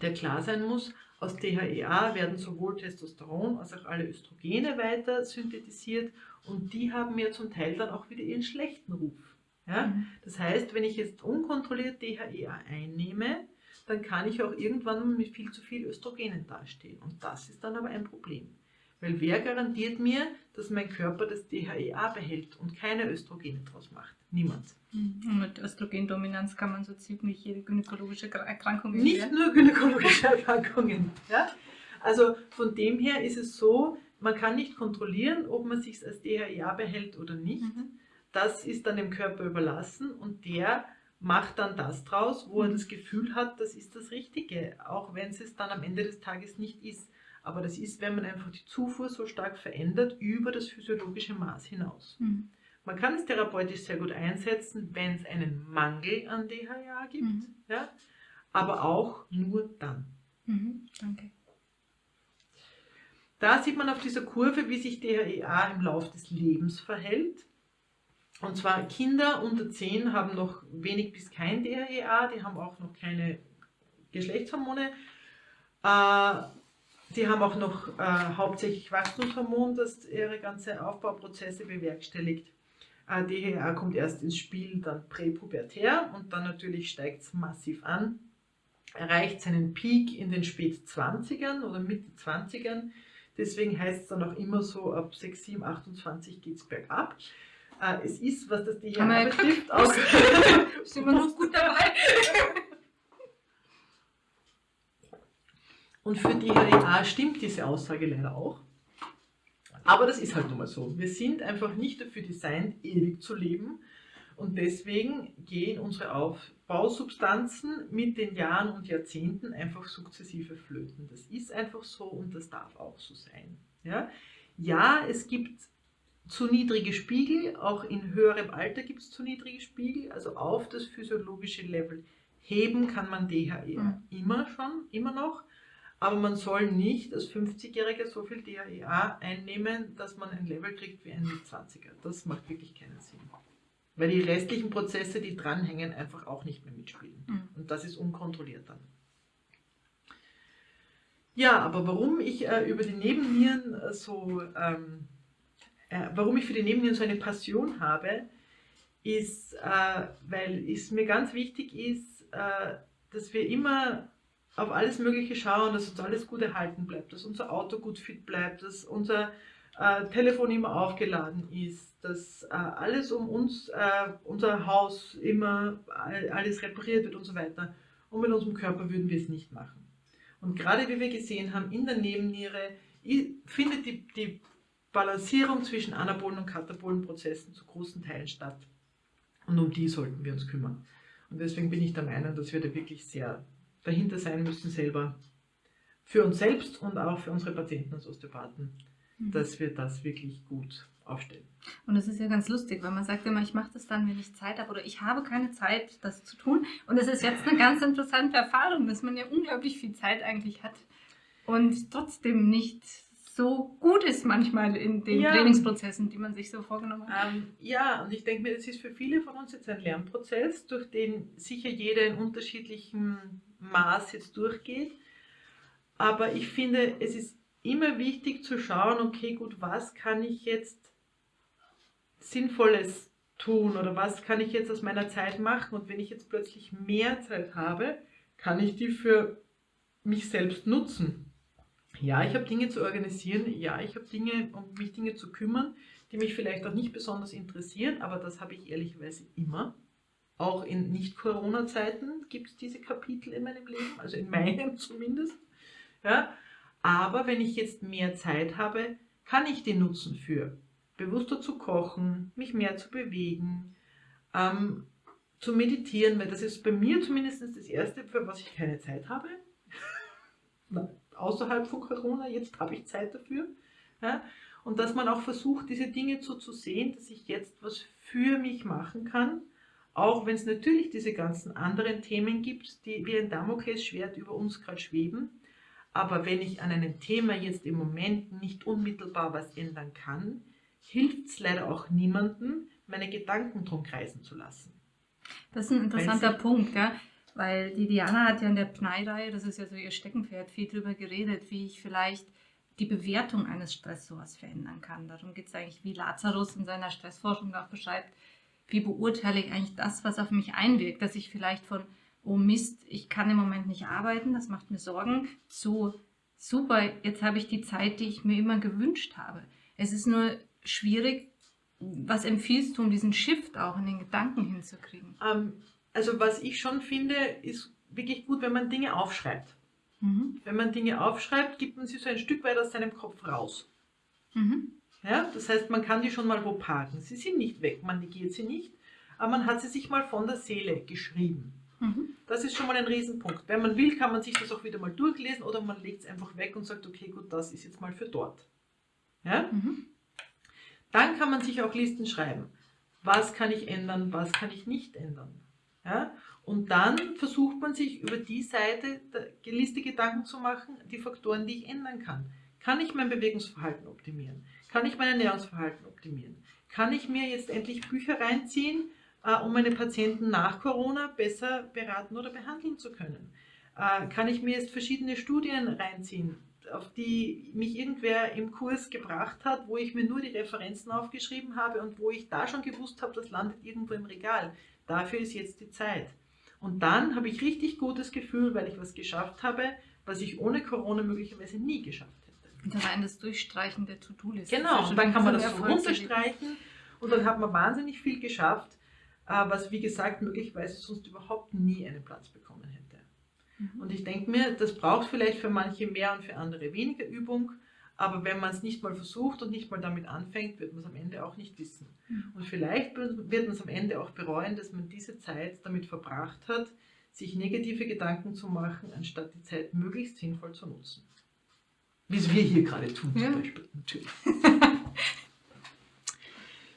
der klar sein muss. Aus DHEA werden sowohl Testosteron als auch alle Östrogene weiter synthetisiert und die haben ja zum Teil dann auch wieder ihren schlechten Ruf. Ja? Mhm. Das heißt, wenn ich jetzt unkontrolliert DHEA einnehme, dann kann ich auch irgendwann mit viel zu viel Östrogenen dastehen. Und das ist dann aber ein Problem. Weil wer garantiert mir, dass mein Körper das DHEA behält und keine Östrogene draus macht? Niemand. Mhm. Und mit Östrogendominanz kann man so ziemlich jede gynäkologische Erkrankung Nicht werden. nur gynäkologische [laughs] Erkrankungen. Ja? Also von dem her ist es so, man kann nicht kontrollieren, ob man sich als DHEA behält oder nicht. Mhm. Das ist dann dem Körper überlassen und der macht dann das draus, wo er mhm. das Gefühl hat, das ist das Richtige, auch wenn es es dann am Ende des Tages nicht ist. Aber das ist, wenn man einfach die Zufuhr so stark verändert über das physiologische Maß hinaus. Mhm. Man kann es therapeutisch sehr gut einsetzen, wenn es einen Mangel an DHA gibt, mhm. ja? aber auch nur dann. Mhm. Danke. Da sieht man auf dieser Kurve, wie sich DHEA im Laufe des Lebens verhält. Und zwar Kinder unter 10 haben noch wenig bis kein DHEA, die haben auch noch keine Geschlechtshormone. Äh, die haben auch noch äh, hauptsächlich Wachstumshormon, das ihre ganze Aufbauprozesse bewerkstelligt. Äh, DHA kommt erst ins Spiel, dann präpubertär und dann natürlich steigt es massiv an, erreicht seinen Peak in den spät 20ern oder Mitte 20ern. Deswegen heißt es dann auch immer so, ab 6, 7, 28 geht es bergab. Äh, es ist, was das DHA betrifft, auch... [laughs] Sind wir noch gut dabei? [laughs] Und für die HEA stimmt diese Aussage leider auch. Aber das ist halt nun mal so. Wir sind einfach nicht dafür designt, ewig zu leben. Und deswegen gehen unsere Aufbausubstanzen mit den Jahren und Jahrzehnten einfach sukzessive flöten. Das ist einfach so und das darf auch so sein. Ja, ja es gibt zu niedrige Spiegel, auch in höherem Alter gibt es zu niedrige Spiegel, also auf das physiologische Level heben kann man DHE mhm. immer schon, immer noch, aber man soll nicht als 50-Jähriger so viel DHEA einnehmen, dass man ein Level kriegt wie ein Mit-20er. Das macht wirklich keinen Sinn. Weil die restlichen Prozesse, die dranhängen, einfach auch nicht mehr mitspielen. Mhm. Und das ist unkontrolliert dann. Ja, aber warum ich äh, über die Nebennieren äh, so, ähm, äh, warum ich für die Nebennieren so eine Passion habe, ist, äh, weil es mir ganz wichtig ist, äh, dass wir immer auf alles Mögliche schauen, dass uns alles gut erhalten bleibt, dass unser Auto gut fit bleibt, dass unser äh, Telefon immer aufgeladen ist, dass äh, alles um uns, äh, unser Haus immer alles repariert wird und so weiter. Und mit unserem Körper würden wir es nicht machen. Und gerade wie wir gesehen haben, in der Nebenniere findet die, die Balancierung zwischen anabolen und katabolen Prozessen zu großen Teilen statt. Und um die sollten wir uns kümmern. Und deswegen bin ich der Meinung, dass wir da wirklich sehr dahinter sein müssen selber. Für uns selbst und auch für unsere Patienten als Osteopathen, mhm. dass wir das wirklich gut aufstellen. Und das ist ja ganz lustig, weil man sagt immer, ich mache das dann, wenn ich Zeit habe oder ich habe keine Zeit, das zu tun. Und es ist jetzt eine ganz interessante Erfahrung, dass man ja unglaublich viel Zeit eigentlich hat und trotzdem nicht so gut ist manchmal in den ja. Trainingsprozessen, die man sich so vorgenommen hat. Ähm, ja, und ich denke mir, das ist für viele von uns jetzt ein Lernprozess, durch den sicher jeder in unterschiedlichen Maß jetzt durchgeht. Aber ich finde, es ist immer wichtig zu schauen, okay, gut, was kann ich jetzt Sinnvolles tun oder was kann ich jetzt aus meiner Zeit machen und wenn ich jetzt plötzlich mehr Zeit habe, kann ich die für mich selbst nutzen. Ja, ich habe Dinge zu organisieren, ja, ich habe Dinge, um mich Dinge zu kümmern, die mich vielleicht auch nicht besonders interessieren, aber das habe ich ehrlicherweise immer. Auch in Nicht-Corona-Zeiten gibt es diese Kapitel in meinem Leben, also in meinem [laughs] zumindest. Ja, aber wenn ich jetzt mehr Zeit habe, kann ich die nutzen für bewusster zu kochen, mich mehr zu bewegen, ähm, zu meditieren, weil das ist bei mir zumindest das Erste, für was ich keine Zeit habe. Außerhalb von Corona, jetzt habe ich Zeit dafür. Ja? Und dass man auch versucht, diese Dinge so zu sehen, dass ich jetzt was für mich machen kann, auch wenn es natürlich diese ganzen anderen Themen gibt, die wie ein Damoklesschwert über uns gerade schweben. Aber wenn ich an einem Thema jetzt im Moment nicht unmittelbar was ändern kann, hilft es leider auch niemandem, meine Gedanken drum kreisen zu lassen. Das ist ein interessanter Punkt, ja. Weil die Diana hat ja in der Pnei-Reihe, das ist ja so ihr Steckenpferd, viel darüber geredet, wie ich vielleicht die Bewertung eines Stressors verändern kann. Darum geht es eigentlich, wie Lazarus in seiner Stressforschung auch beschreibt, wie beurteile ich eigentlich das, was auf mich einwirkt, dass ich vielleicht von, oh Mist, ich kann im Moment nicht arbeiten, das macht mir Sorgen, zu, super, jetzt habe ich die Zeit, die ich mir immer gewünscht habe. Es ist nur schwierig, was empfiehlst du, um diesen Shift auch in den Gedanken hinzukriegen? Ähm, also was ich schon finde, ist wirklich gut, wenn man Dinge aufschreibt. Mhm. Wenn man Dinge aufschreibt, gibt man sie so ein Stück weit aus seinem Kopf raus. Mhm. Ja, das heißt, man kann die schon mal wo parken. Sie sind nicht weg, man negiert sie nicht, aber man hat sie sich mal von der Seele geschrieben. Mhm. Das ist schon mal ein Riesenpunkt. Wenn man will, kann man sich das auch wieder mal durchlesen oder man legt es einfach weg und sagt, okay, gut, das ist jetzt mal für dort. Ja? Mhm. Dann kann man sich auch Listen schreiben. Was kann ich ändern, was kann ich nicht ändern? Ja? Und dann versucht man sich über die Seite der Liste Gedanken zu machen, die Faktoren, die ich ändern kann. Kann ich mein Bewegungsverhalten optimieren? Kann ich mein Ernährungsverhalten optimieren? Kann ich mir jetzt endlich Bücher reinziehen, äh, um meine Patienten nach Corona besser beraten oder behandeln zu können? Äh, kann ich mir jetzt verschiedene Studien reinziehen, auf die mich irgendwer im Kurs gebracht hat, wo ich mir nur die Referenzen aufgeschrieben habe und wo ich da schon gewusst habe, das landet irgendwo im Regal. Dafür ist jetzt die Zeit. Und dann habe ich richtig gutes Gefühl, weil ich was geschafft habe, was ich ohne Corona möglicherweise nie geschafft hätte. Und dann das Durchstreichen der To-Do-Liste. Genau, und dann kann man das so runterstreichen und dann hat man wahnsinnig viel geschafft, äh, was wie gesagt möglicherweise sonst überhaupt nie einen Platz bekommen hätte. Und ich denke mir, das braucht vielleicht für manche mehr und für andere weniger Übung, aber wenn man es nicht mal versucht und nicht mal damit anfängt, wird man es am Ende auch nicht wissen. Mhm. Und vielleicht wird man es am Ende auch bereuen, dass man diese Zeit damit verbracht hat, sich negative Gedanken zu machen, anstatt die Zeit möglichst sinnvoll zu nutzen. Wie es wir hier gerade tun, ja. zum Beispiel, natürlich. [laughs]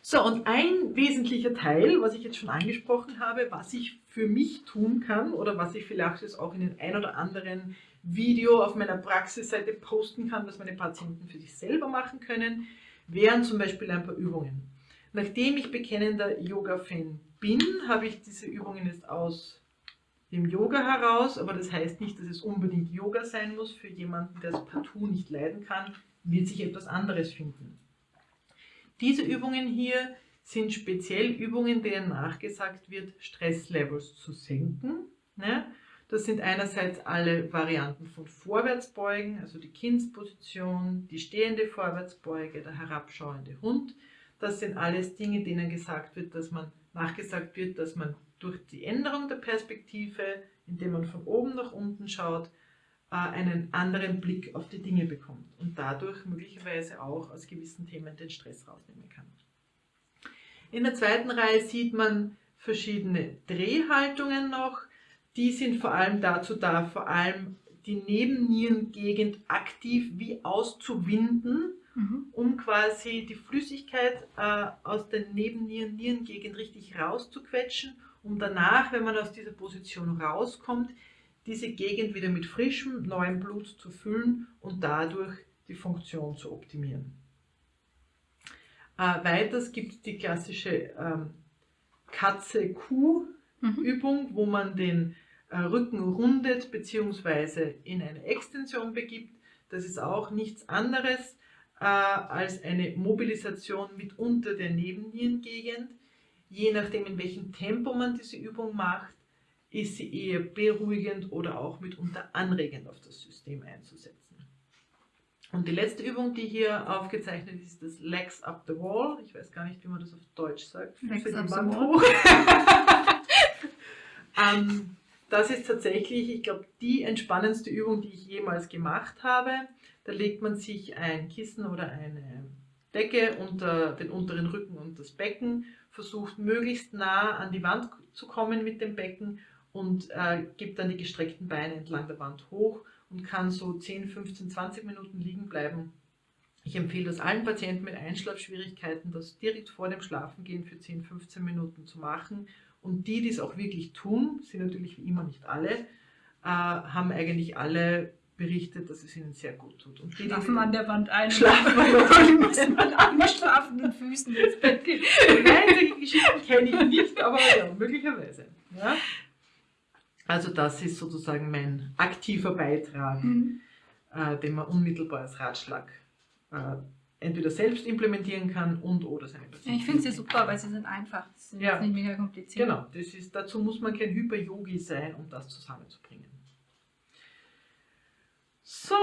So, und ein wesentlicher Teil, was ich jetzt schon angesprochen habe, was ich für mich tun kann oder was ich vielleicht jetzt auch in den ein oder anderen Video auf meiner Praxisseite posten kann, was meine Patienten für sich selber machen können, wären zum Beispiel ein paar Übungen. Nachdem ich bekennender Yoga-Fan bin, habe ich diese Übungen jetzt aus dem Yoga heraus, aber das heißt nicht, dass es unbedingt Yoga sein muss. Für jemanden, der es partout nicht leiden kann, wird sich etwas anderes finden. Diese Übungen hier sind speziell Übungen, denen nachgesagt wird, Stresslevels zu senken. Ne? Das sind einerseits alle Varianten von Vorwärtsbeugen, also die Kindsposition, die stehende Vorwärtsbeuge, der herabschauende Hund. Das sind alles Dinge, denen gesagt wird, dass man nachgesagt wird, dass man durch die Änderung der Perspektive, indem man von oben nach unten schaut, einen anderen Blick auf die Dinge bekommt und dadurch möglicherweise auch aus gewissen Themen den Stress rausnehmen kann. In der zweiten Reihe sieht man verschiedene Drehhaltungen noch. Die sind vor allem dazu da, vor allem die Nebennierengegend aktiv wie auszuwinden, mhm. um quasi die Flüssigkeit äh, aus der Nebennieren-Nierengegend richtig rauszuquetschen, um danach, wenn man aus dieser Position rauskommt, diese Gegend wieder mit frischem, neuem Blut zu füllen und dadurch die Funktion zu optimieren. Äh, weiters gibt es die klassische ähm, Katze-Kuh-Übung, mhm. wo man den äh, Rücken rundet bzw. in eine Extension begibt. Das ist auch nichts anderes äh, als eine Mobilisation mitunter der Nebennierengegend. Je nachdem, in welchem Tempo man diese Übung macht, ist sie eher beruhigend oder auch mitunter anregend auf das System einzusetzen. Und die letzte Übung, die hier aufgezeichnet ist, ist das Legs Up the Wall. Ich weiß gar nicht, wie man das auf Deutsch sagt. Legs up the wall. [laughs] ähm, das ist tatsächlich, ich glaube, die entspannendste Übung, die ich jemals gemacht habe. Da legt man sich ein Kissen oder eine Decke unter den unteren Rücken und das Becken, versucht möglichst nah an die Wand zu kommen mit dem Becken und äh, gibt dann die gestreckten Beine entlang der Wand hoch und kann so 10, 15, 20 Minuten liegen bleiben. Ich empfehle das allen Patienten mit Einschlafschwierigkeiten, das direkt vor dem Schlafengehen für 10, 15 Minuten zu machen. Und die, die es auch wirklich tun, sind natürlich wie immer nicht alle, äh, haben eigentlich alle berichtet, dass es ihnen sehr gut tut. Und die, die Schlafen an der Wand ein. Schlafen an der Wand. man angeschlafenen Füßen ins Bett gehen. Nein, solche Geschichten kenne ich nicht, aber ja, möglicherweise. Ja? Also das ist sozusagen mein aktiver Beitrag, Mhm. äh, den man unmittelbar als Ratschlag äh, entweder selbst implementieren kann und oder seine Ja, Patienten. ich finde sie super, weil sie sind einfach. Sie sind Ja. nicht mega kompliziert. Genau, das ist, dazu muss man kein Hyper-Yogi sein, um das zusammenzubringen. So,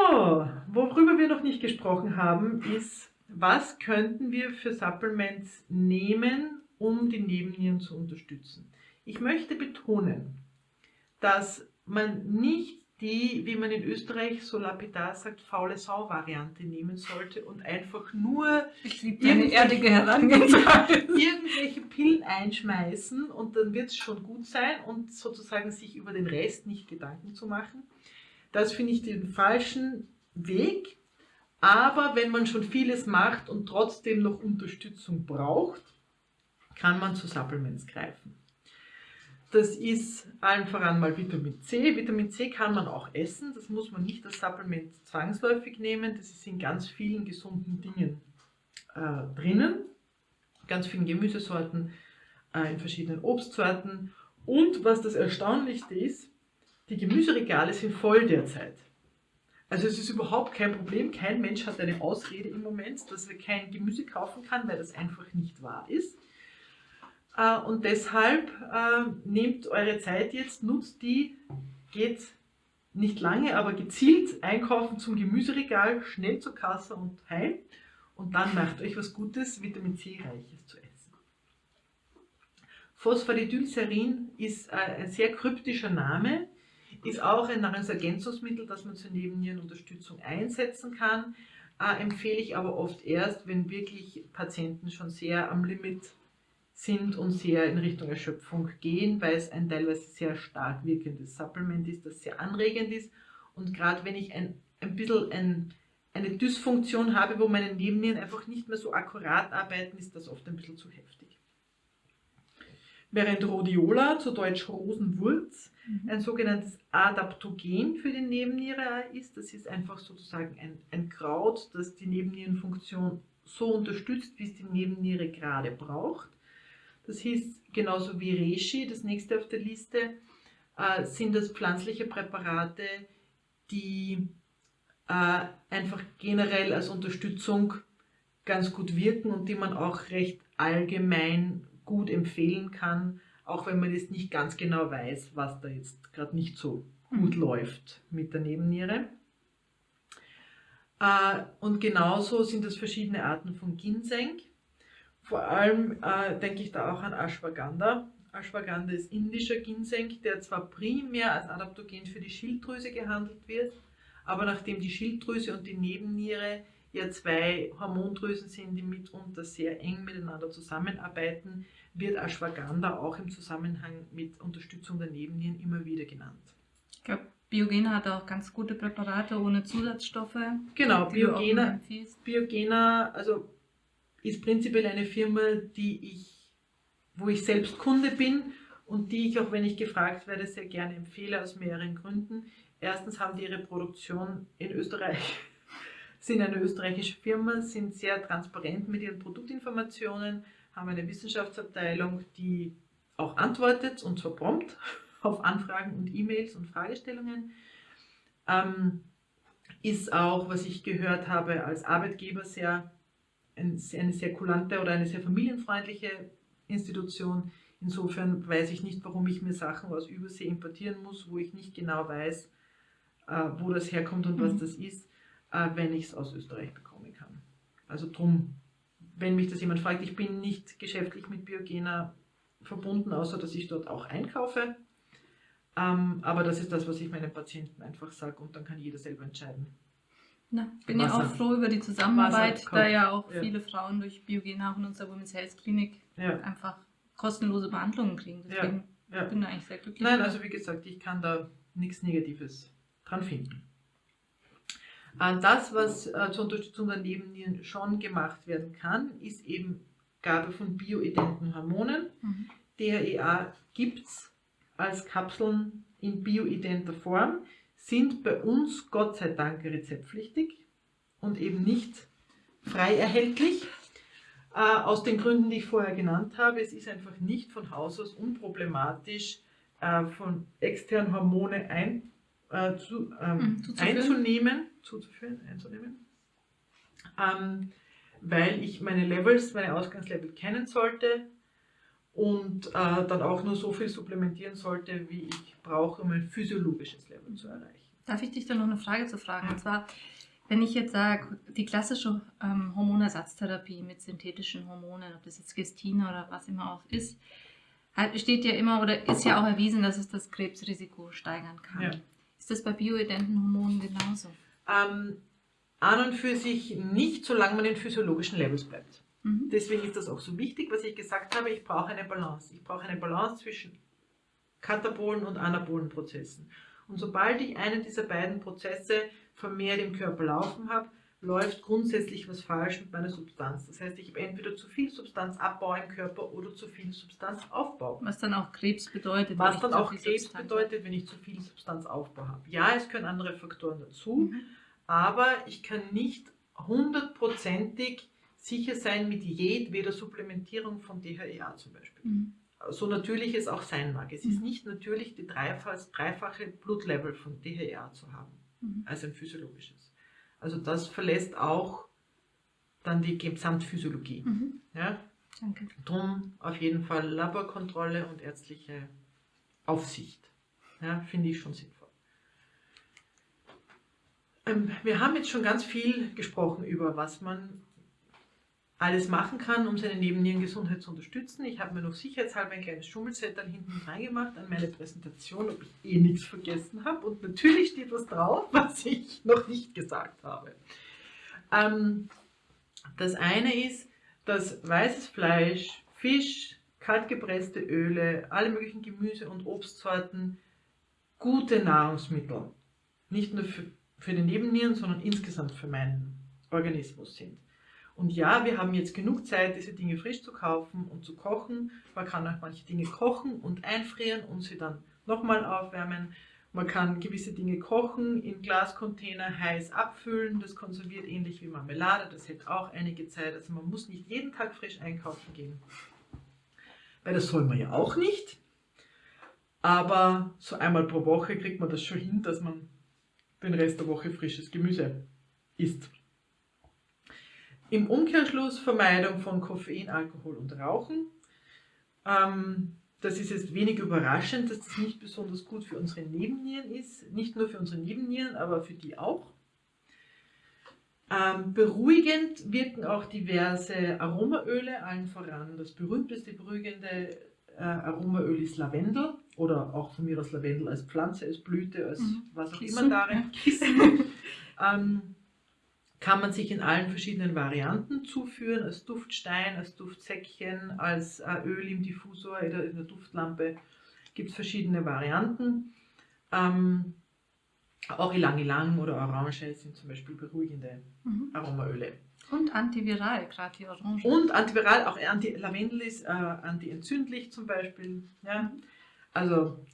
worüber wir noch nicht gesprochen haben, ist, was könnten wir für Supplements nehmen, um die Nebennieren zu unterstützen. Ich möchte betonen, dass man nicht die, wie man in Österreich so lapidar sagt, faule Sau-Variante nehmen sollte und einfach nur Irgendwelche- [laughs] irgendwelche Pillen einschmeißen und dann wird es schon gut sein und sozusagen sich über den Rest nicht Gedanken zu machen. Das finde ich den falschen Weg. Aber wenn man schon vieles macht und trotzdem noch Unterstützung braucht, kann man zu Supplements greifen. Das ist allen voran mal Vitamin C. Vitamin C kann man auch essen. Das muss man nicht als Supplement zwangsläufig nehmen. Das ist in ganz vielen gesunden Dingen äh, drinnen ganz vielen Gemüsesorten, äh, in verschiedenen Obstsorten. Und was das Erstaunlichste ist, die Gemüseregale sind voll derzeit. Also es ist überhaupt kein Problem. Kein Mensch hat eine Ausrede im Moment, dass er kein Gemüse kaufen kann, weil das einfach nicht wahr ist. Äh, Und deshalb äh, nehmt eure Zeit jetzt, nutzt die, geht nicht lange, aber gezielt einkaufen zum Gemüseregal, schnell zur Kasse und heim. Und dann macht euch was Gutes, Vitamin C-reiches zu essen. Phosphatidylserin ist äh, ein sehr kryptischer Name, ist auch ein Nahrungsergänzungsmittel, das man zur Nebennierenunterstützung einsetzen kann. Äh, empfehle ich aber oft erst, wenn wirklich Patienten schon sehr am Limit sind und sehr in Richtung Erschöpfung gehen, weil es ein teilweise sehr stark wirkendes Supplement ist, das sehr anregend ist. Und gerade wenn ich ein, ein bisschen ein, eine Dysfunktion habe, wo meine Nebennieren einfach nicht mehr so akkurat arbeiten, ist das oft ein bisschen zu heftig. Während Rhodiola, zu Deutsch Rosenwurz, ein sogenanntes Adaptogen für die Nebenniere ist. Das ist einfach sozusagen ein, ein Kraut, das die Nebennierenfunktion so unterstützt, wie es die Nebenniere gerade braucht. Das hieß genauso wie Reishi, das nächste auf der Liste, äh, sind das pflanzliche Präparate, die äh, einfach generell als Unterstützung ganz gut wirken und die man auch recht allgemein gut empfehlen kann, auch wenn man jetzt nicht ganz genau weiß, was da jetzt gerade nicht so gut läuft mit der Nebenniere. Äh, und genauso sind es verschiedene Arten von Ginseng. Vor allem äh, denke ich da auch an Ashwagandha. Ashwagandha ist indischer Ginseng, der zwar primär als Adaptogen für die Schilddrüse gehandelt wird, aber nachdem die Schilddrüse und die Nebenniere ja zwei Hormondrüsen sind, die mitunter sehr eng miteinander zusammenarbeiten, wird Ashwagandha auch im Zusammenhang mit Unterstützung der Nebennieren immer wieder genannt. Ich glaube, Biogena hat auch ganz gute Präparate ohne Zusatzstoffe. Genau, Biogena. Biogena also ist prinzipiell eine Firma, die ich, wo ich selbst Kunde bin und die ich, auch wenn ich gefragt werde, sehr gerne empfehle aus mehreren Gründen. Erstens haben die ihre Produktion in Österreich, [laughs] sind eine österreichische Firma, sind sehr transparent mit ihren Produktinformationen, haben eine Wissenschaftsabteilung, die auch antwortet und zwar prompt [laughs] auf Anfragen und E-Mails und Fragestellungen. Ähm, ist auch, was ich gehört habe, als Arbeitgeber sehr eine sehr kulante oder eine sehr familienfreundliche Institution. Insofern weiß ich nicht, warum ich mir Sachen aus Übersee importieren muss, wo ich nicht genau weiß, äh, wo das herkommt und was Mhm. das ist, äh, wenn ich es aus Österreich bekommen kann. Also drum, wenn mich das jemand fragt, ich bin nicht geschäftlich mit Biogena verbunden, außer dass ich dort auch einkaufe. Ähm, aber das ist das, was ich meinen Patienten einfach sage und dann kann jeder selber entscheiden. Na, bin ja Wasser. auch froh über die Zusammenarbeit, da ja auch ja. viele Frauen durch Biogena in unserer Women's Health Klinik Ja, einfach kostenlose Behandlungen kriegen. Deswegen ja. bin ich eigentlich sehr glücklich. Nein, also wie gesagt, ich kann da nichts Negatives dran finden. Äh, Das, was äh, zur Unterstützung der Nebennieren schon gemacht werden kann, ist eben Gabe von bioidenten Hormonen. Mhm. DHEA gibt es als Kapseln in bioidenter Form, sind bei uns Gott sei Dank rezeptpflichtig und eben nicht frei erhältlich. Äh, aus den Gründen, die ich vorher genannt habe. Es ist einfach nicht von Haus aus unproblematisch, äh, von externen Hormone ein, äh, zu, ähm, Mhm, zuzuführen. einzunehmen, zuzuführen, einzunehmen, ähm, weil ich meine Levels, meine Ausgangslevel kennen sollte und äh, dann auch nur so viel supplementieren sollte, wie ich brauche, um ein physiologisches Level zu erreichen. Darf ich dich da noch eine Frage zu fragen? Und zwar, wenn ich jetzt sage, die klassische ähm, Hormonersatztherapie mit synthetischen Hormonen, ob das jetzt Gestin oder was immer auch ist, steht ja immer oder ist ja auch erwiesen, dass es das Krebsrisiko steigern kann. Ja. Ist das bei bioidenten Hormonen genauso? Ähm, an und für sich nicht, solange man in physiologischen Levels bleibt. Mhm. Deswegen ist das auch so wichtig, was ich gesagt habe, ich brauche eine Balance. Ich brauche eine Balance zwischen katabolen und anabolen Prozessen. Und sobald ich einen dieser beiden Prozesse vermehrt im Körper laufen habe, läuft grundsätzlich was falsch mit meiner Substanz. Das heißt, ich habe entweder zu viel Substanzabbau im Körper oder zu viel Substanzaufbau. Was dann auch Krebs bedeutet. Was wenn dann ich zu auch viel Krebs Substanz bedeutet, wenn ich zu viel Substanzaufbau habe. Ja, es können andere Faktoren dazu. Mhm. aber ich kann nicht hundertprozentig sicher sein mit jedweder Supplementierung von DHEA zum Beispiel. Mhm. So natürlich es auch sein mag. Es ist Mhm. nicht natürlich, die dreifach, dreifache Blutlevel von DHEA zu haben, Mhm. als ein physiologisches. Also das verlässt auch dann die Gesamtphysiologie. Mhm. Ja? Danke. Drum auf jeden Fall Laborkontrolle und ärztliche Aufsicht. Ja, finde ich schon sinnvoll. Ähm, wir haben jetzt schon ganz viel gesprochen über, was man alles machen kann, um seine Nebennierengesundheit zu unterstützen. Ich habe mir noch sicherheitshalber ein kleines Schummelzettel hinten reingemacht an meine Präsentation, ob ich eh nichts vergessen habe. Und natürlich steht was drauf, [laughs] was ich noch nicht gesagt habe. Ähm, das eine ist, dass weißes Fleisch, Fisch, kaltgepresste Öle, alle möglichen Gemüse- und Obstsorten gute Nahrungsmittel, nicht nur für, für die Nebennieren, sondern insgesamt für meinen Organismus sind. Und ja, wir haben jetzt genug Zeit, diese Dinge frisch zu kaufen und zu kochen. Man kann auch manche Dinge kochen und einfrieren und sie dann nochmal aufwärmen. Man kann gewisse Dinge kochen, in Glascontainer heiß abfüllen. Das konserviert ähnlich wie Marmelade. Das hält auch einige Zeit. Also man muss nicht jeden Tag frisch einkaufen gehen. Weil das soll man ja auch nicht. Aber so einmal pro Woche kriegt man das schon hin, dass man den Rest der Woche frisches Gemüse isst. Im Umkehrschluss Vermeidung von Koffein, Alkohol und Rauchen. Ähm, das ist jetzt wenig überraschend, dass das nicht besonders gut für unsere Nebennieren ist. Nicht nur für unsere Nebennieren, aber für die auch. Ähm, beruhigend wirken auch diverse Aromaöle, allen voran. Das berühmteste beruhigende äh, Aromaöl ist Lavendel oder auch von mir aus Lavendel als Pflanze, als Blüte, als Mhm. was auch Kissen, immer darin. [laughs] Kissen. ähm, kann man sich in allen verschiedenen Varianten zuführen, als Duftstein, als Duftsäckchen, als äh, Öl im Diffusor oder in der Duftlampe. Gibt es verschiedene Varianten. Ähm, auch Ilang Ilang oder Orange sind zum Beispiel beruhigende Mhm. Aromaöle. Und antiviral, gerade die Orange. Und antiviral, auch anti Lavendel ist äh, antientzündlich zum Beispiel. Ja? Also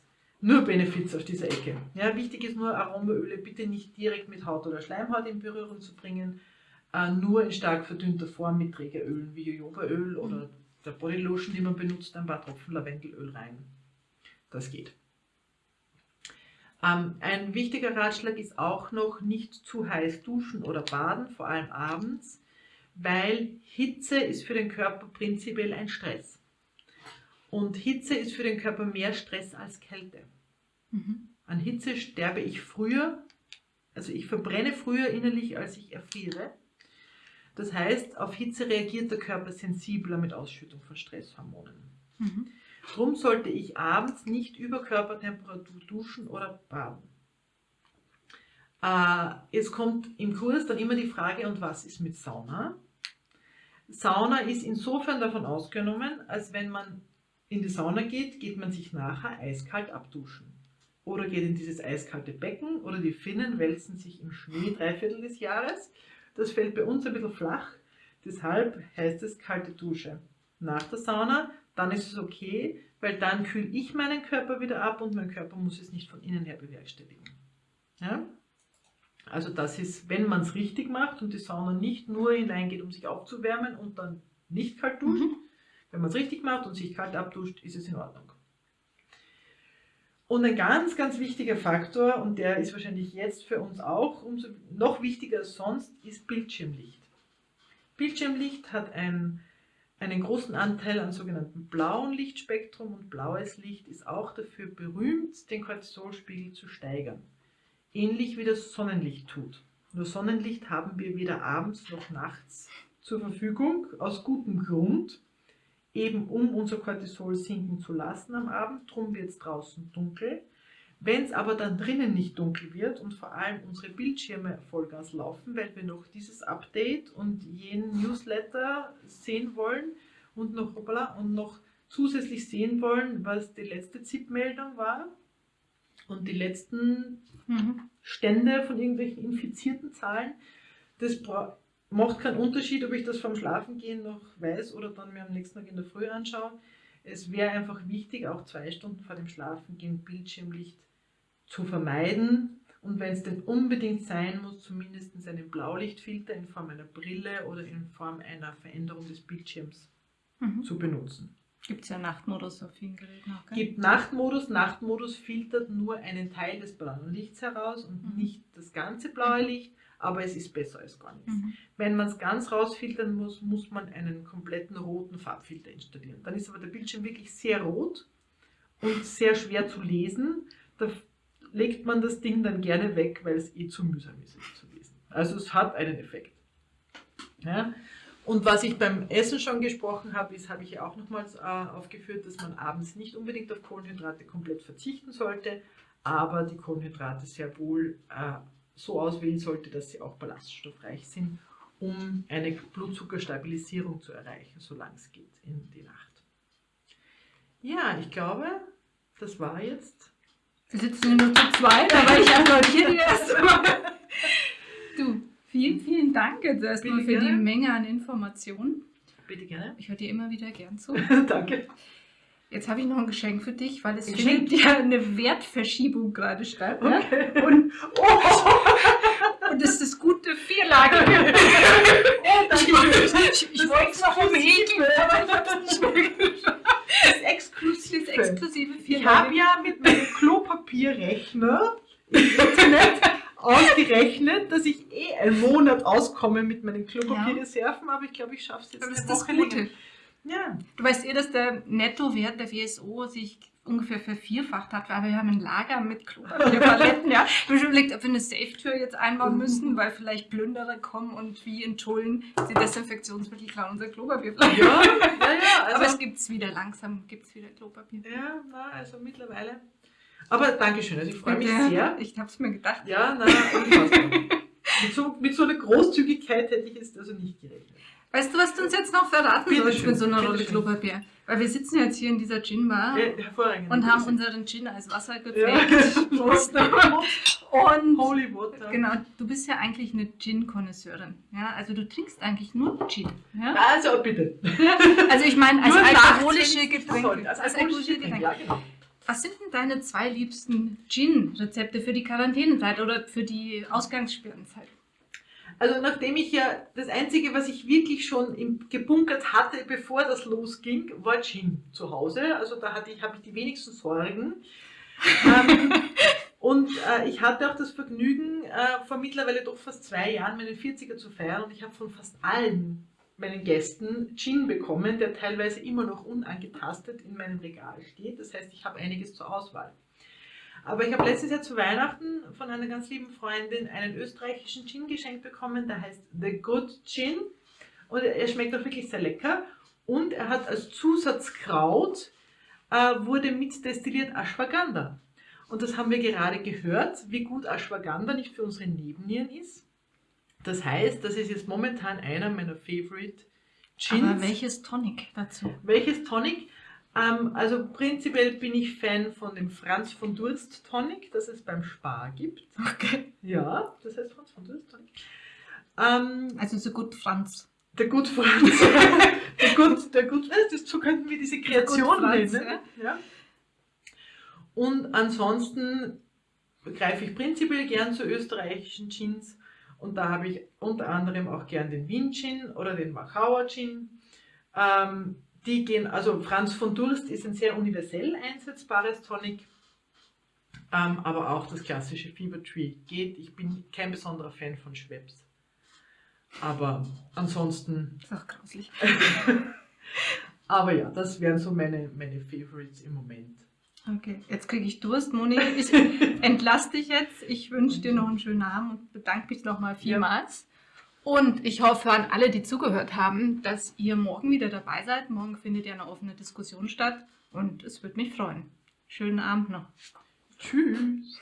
nur Benefits auf dieser Ecke. Ja, wichtig ist nur, Aromaöle bitte nicht direkt mit Haut oder Schleimhaut in Berührung zu bringen, äh, nur in stark verdünnter Form mit Trägerölen wie Jojobaöl oder der Bodylotion, die man benutzt, ein paar Tropfen Lavendelöl rein. Das geht. Ähm, ein wichtiger Ratschlag ist auch noch, nicht zu heiß duschen oder baden, vor allem abends, weil Hitze ist für den Körper prinzipiell ein Stress. Und Hitze ist für den Körper mehr Stress als Kälte. Mhm. An Hitze sterbe ich früher, also ich verbrenne früher innerlich, als ich erfriere. Das heißt, auf Hitze reagiert der Körper sensibler mit Ausschüttung von Stresshormonen. Mhm. Drum sollte ich abends nicht über Körpertemperatur duschen oder baden. Äh, jetzt kommt im Kurs dann immer die Frage, und was ist mit Sauna? Sauna ist insofern davon ausgenommen, als wenn man in die Sauna geht, geht man sich nachher eiskalt abduschen. Oder geht in dieses eiskalte Becken oder die Finnen wälzen sich im Schnee drei Viertel des Jahres. Das fällt bei uns ein bisschen flach, deshalb heißt es kalte Dusche. Nach der Sauna, dann ist es okay, weil dann kühle ich meinen Körper wieder ab und mein Körper muss es nicht von innen her bewerkstelligen. Ja? Also das ist, wenn man es richtig macht und die Sauna nicht nur hineingeht, um sich aufzuwärmen und dann nicht kalt duscht, Mhm. Wenn man es richtig macht und sich kalt abduscht, ist es in Ordnung. Und ein ganz, ganz wichtiger Faktor, und der ist wahrscheinlich jetzt für uns auch umso noch wichtiger als sonst, ist Bildschirmlicht. Bildschirmlicht hat ein, einen großen Anteil an sogenannten blauen Lichtspektrum und blaues Licht ist auch dafür berühmt, den Cortisolspiegel zu steigern. Ähnlich wie das Sonnenlicht tut. Nur Sonnenlicht haben wir weder abends noch nachts zur Verfügung, aus gutem Grund, eben um unser Cortisol sinken zu lassen am Abend. Drum wird es draußen dunkel. Wenn es aber dann drinnen nicht dunkel wird und vor allem unsere Bildschirme Vollgas laufen, weil wir noch dieses Update und jenen Newsletter sehen wollen und noch, hoppala, und noch zusätzlich sehen wollen, was die letzte ZIP-Meldung war und die letzten Mhm. Stände von irgendwelchen infizierten Zahlen. Das bra- macht keinen Unterschied, ob ich das vom Schlafengehen noch weiß oder dann mir am nächsten Tag in der Früh anschaue. Es wäre einfach wichtig, auch zwei Stunden vor dem Schlafengehen Bildschirmlicht zu vermeiden. Und wenn es denn unbedingt sein muss, zumindest einen Blaulichtfilter in Form einer Brille oder in Form einer Veränderung des Bildschirms Mhm. zu benutzen. Gibt es ja Nachtmodus auf vielen Geräten auch, gell? Gibt Nachtmodus. Nachtmodus filtert nur einen Teil des blauen Lichts heraus und Mhm. nicht das ganze blaue Licht, aber es ist besser als gar nichts. Mhm. Wenn man es ganz rausfiltern muss, muss man einen kompletten roten Farbfilter installieren. Dann ist aber der Bildschirm wirklich sehr rot und sehr schwer zu lesen. Da legt man das Ding dann gerne weg, weil es eh zu mühsam ist, es zu lesen. Also es hat einen Effekt. Ja? Und was ich beim Essen schon gesprochen habe, ist, habe ich ja auch nochmals äh, aufgeführt, dass man abends nicht unbedingt auf Kohlenhydrate komplett verzichten sollte, aber die Kohlenhydrate sehr wohl äh, so auswählen sollte, dass sie auch ballaststoffreich sind, um eine Blutzuckerstabilisierung zu erreichen, solange es geht in die Nacht. Ja, ich glaube, das war jetzt. Wir sitzen nur zu zweit, aber ich [laughs] applaudiere dir erstmal. [laughs] Du, vielen, vielen Dank jetzt erstmal für die gerne. Menge an Informationen. Bitte gerne. Ich höre dir immer wieder gern zu. [laughs] Danke. Jetzt habe ich noch ein Geschenk für dich, weil es Geschenk? findet ja eine Wertverschiebung gerade statt. Ja? Okay. Und, Oh, und das ist das gute Vierlage. [laughs] oh Ich, ich, ich wollte es noch umhegen, aber ich habe es nicht mehr geschafft. Das ist exklusiv. Das exklusive Ich habe ja mit meinem Klopapierrechner im Internet ausgerechnet, dass ich eh einen Monat auskomme mit meinen Klopapierreserven, aber ich glaube, ich schaffe es jetzt Aber das ist das Gute. länger. Ja, Du weißt eh, dass der Nettowert der WSO sich ungefähr vervierfacht hat, weil wir haben ein Lager mit Klopapierpaletten. [laughs] ja. Wir haben schon überlegt, ob wir eine Safe-Tür jetzt einbauen Mhm. müssen, weil vielleicht Plünderer kommen und wie in Tullen die Desinfektionsmittel klauen unser Klopapierfleisch. ja, ja, ja [laughs] Aber es also, gibt es wieder, langsam gibt es wieder Klopapier. ja, na, also mittlerweile. Aber Dankeschön, also ich freue mich Bitte. sehr. Ich habe es mir gedacht. Ja, na, mit, so, mit so einer Großzügigkeit hätte ich jetzt also nicht gerechnet. Weißt du, was du uns jetzt noch verraten Bitte sollst schön, mit so einer bitte Rolle schön. Klopapier? Weil wir sitzen jetzt hier in dieser Gin-Bar Ja, und haben unseren Gin als Wasser ja. gepflegt. Prost. [laughs] Und Holy Water. Genau, du bist ja eigentlich eine Gin-Konnoisseurin. Ja, also du trinkst eigentlich nur Gin. Ja? Also bitte. [laughs] Also ich meine, als Nur alkoholische Getränke. Als alkoholische Getränke, ja, genau. Was sind denn deine zwei liebsten Gin-Rezepte für die Quarantänezeit oder für die Ausgangssperrenzeit? Also nachdem ich ja das Einzige, was ich wirklich schon im, gebunkert hatte, bevor das losging, war Gin zu Hause. Also da hatte ich, habe ich die wenigsten Sorgen. ähm, [laughs] und äh, ich hatte auch das Vergnügen, äh, vor mittlerweile doch fast zwei Jahren meinen 40er zu feiern und ich habe von fast allen meinen Gästen Gin bekommen, der teilweise immer noch unangetastet in meinem Regal steht. Das heißt, ich habe einiges zur Auswahl. Aber ich habe letztes Jahr zu Weihnachten von einer ganz lieben Freundin einen österreichischen Gin geschenkt bekommen, der heißt The Good Gin. Und er schmeckt auch wirklich sehr lecker. Und er hat als Zusatzkraut, äh, wurde mit destilliert Ashwagandha. Und das haben wir gerade gehört, wie gut Ashwagandha nicht für unsere Nebennieren ist. Das heißt, das ist jetzt momentan einer meiner Favorite Gins. Aber welches Tonic dazu? Welches Tonic? Ähm, also prinzipiell bin ich Fan von dem Franz von Durst Tonic, das es beim Spar gibt. [laughs] Okay. Ja, das heißt Franz von Durst Tonic. Ähm, Also so gut Franz. der Gut Franz. [laughs] der Gut, der Gut, äh, das, so könnten wir diese Kreation nennen. Ja. Und ansonsten greife ich prinzipiell gern zu österreichischen Gins. Und da habe ich unter anderem auch gern den Wien Gin oder den Wachauer Gin. Ähm, die gehen, also Franz von Durst ist ein sehr universell einsetzbares Tonic, ähm, aber auch das klassische Fever Tree geht. Ich bin kein besonderer Fan von Schweppes. Aber ansonsten, ist auch grauslich. [laughs] aber ja, das wären so meine, meine Favorites im Moment. Okay, jetzt kriege ich Durst. Moni, ich [laughs] entlasse dich jetzt. Ich wünsche dir noch einen schönen Abend und bedanke mich nochmal vielmals. Und ich hoffe an alle, die zugehört haben, dass ihr morgen wieder dabei seid. Morgen findet ja eine offene Diskussion statt und es würde mich freuen. Schönen Abend noch. Tschüss.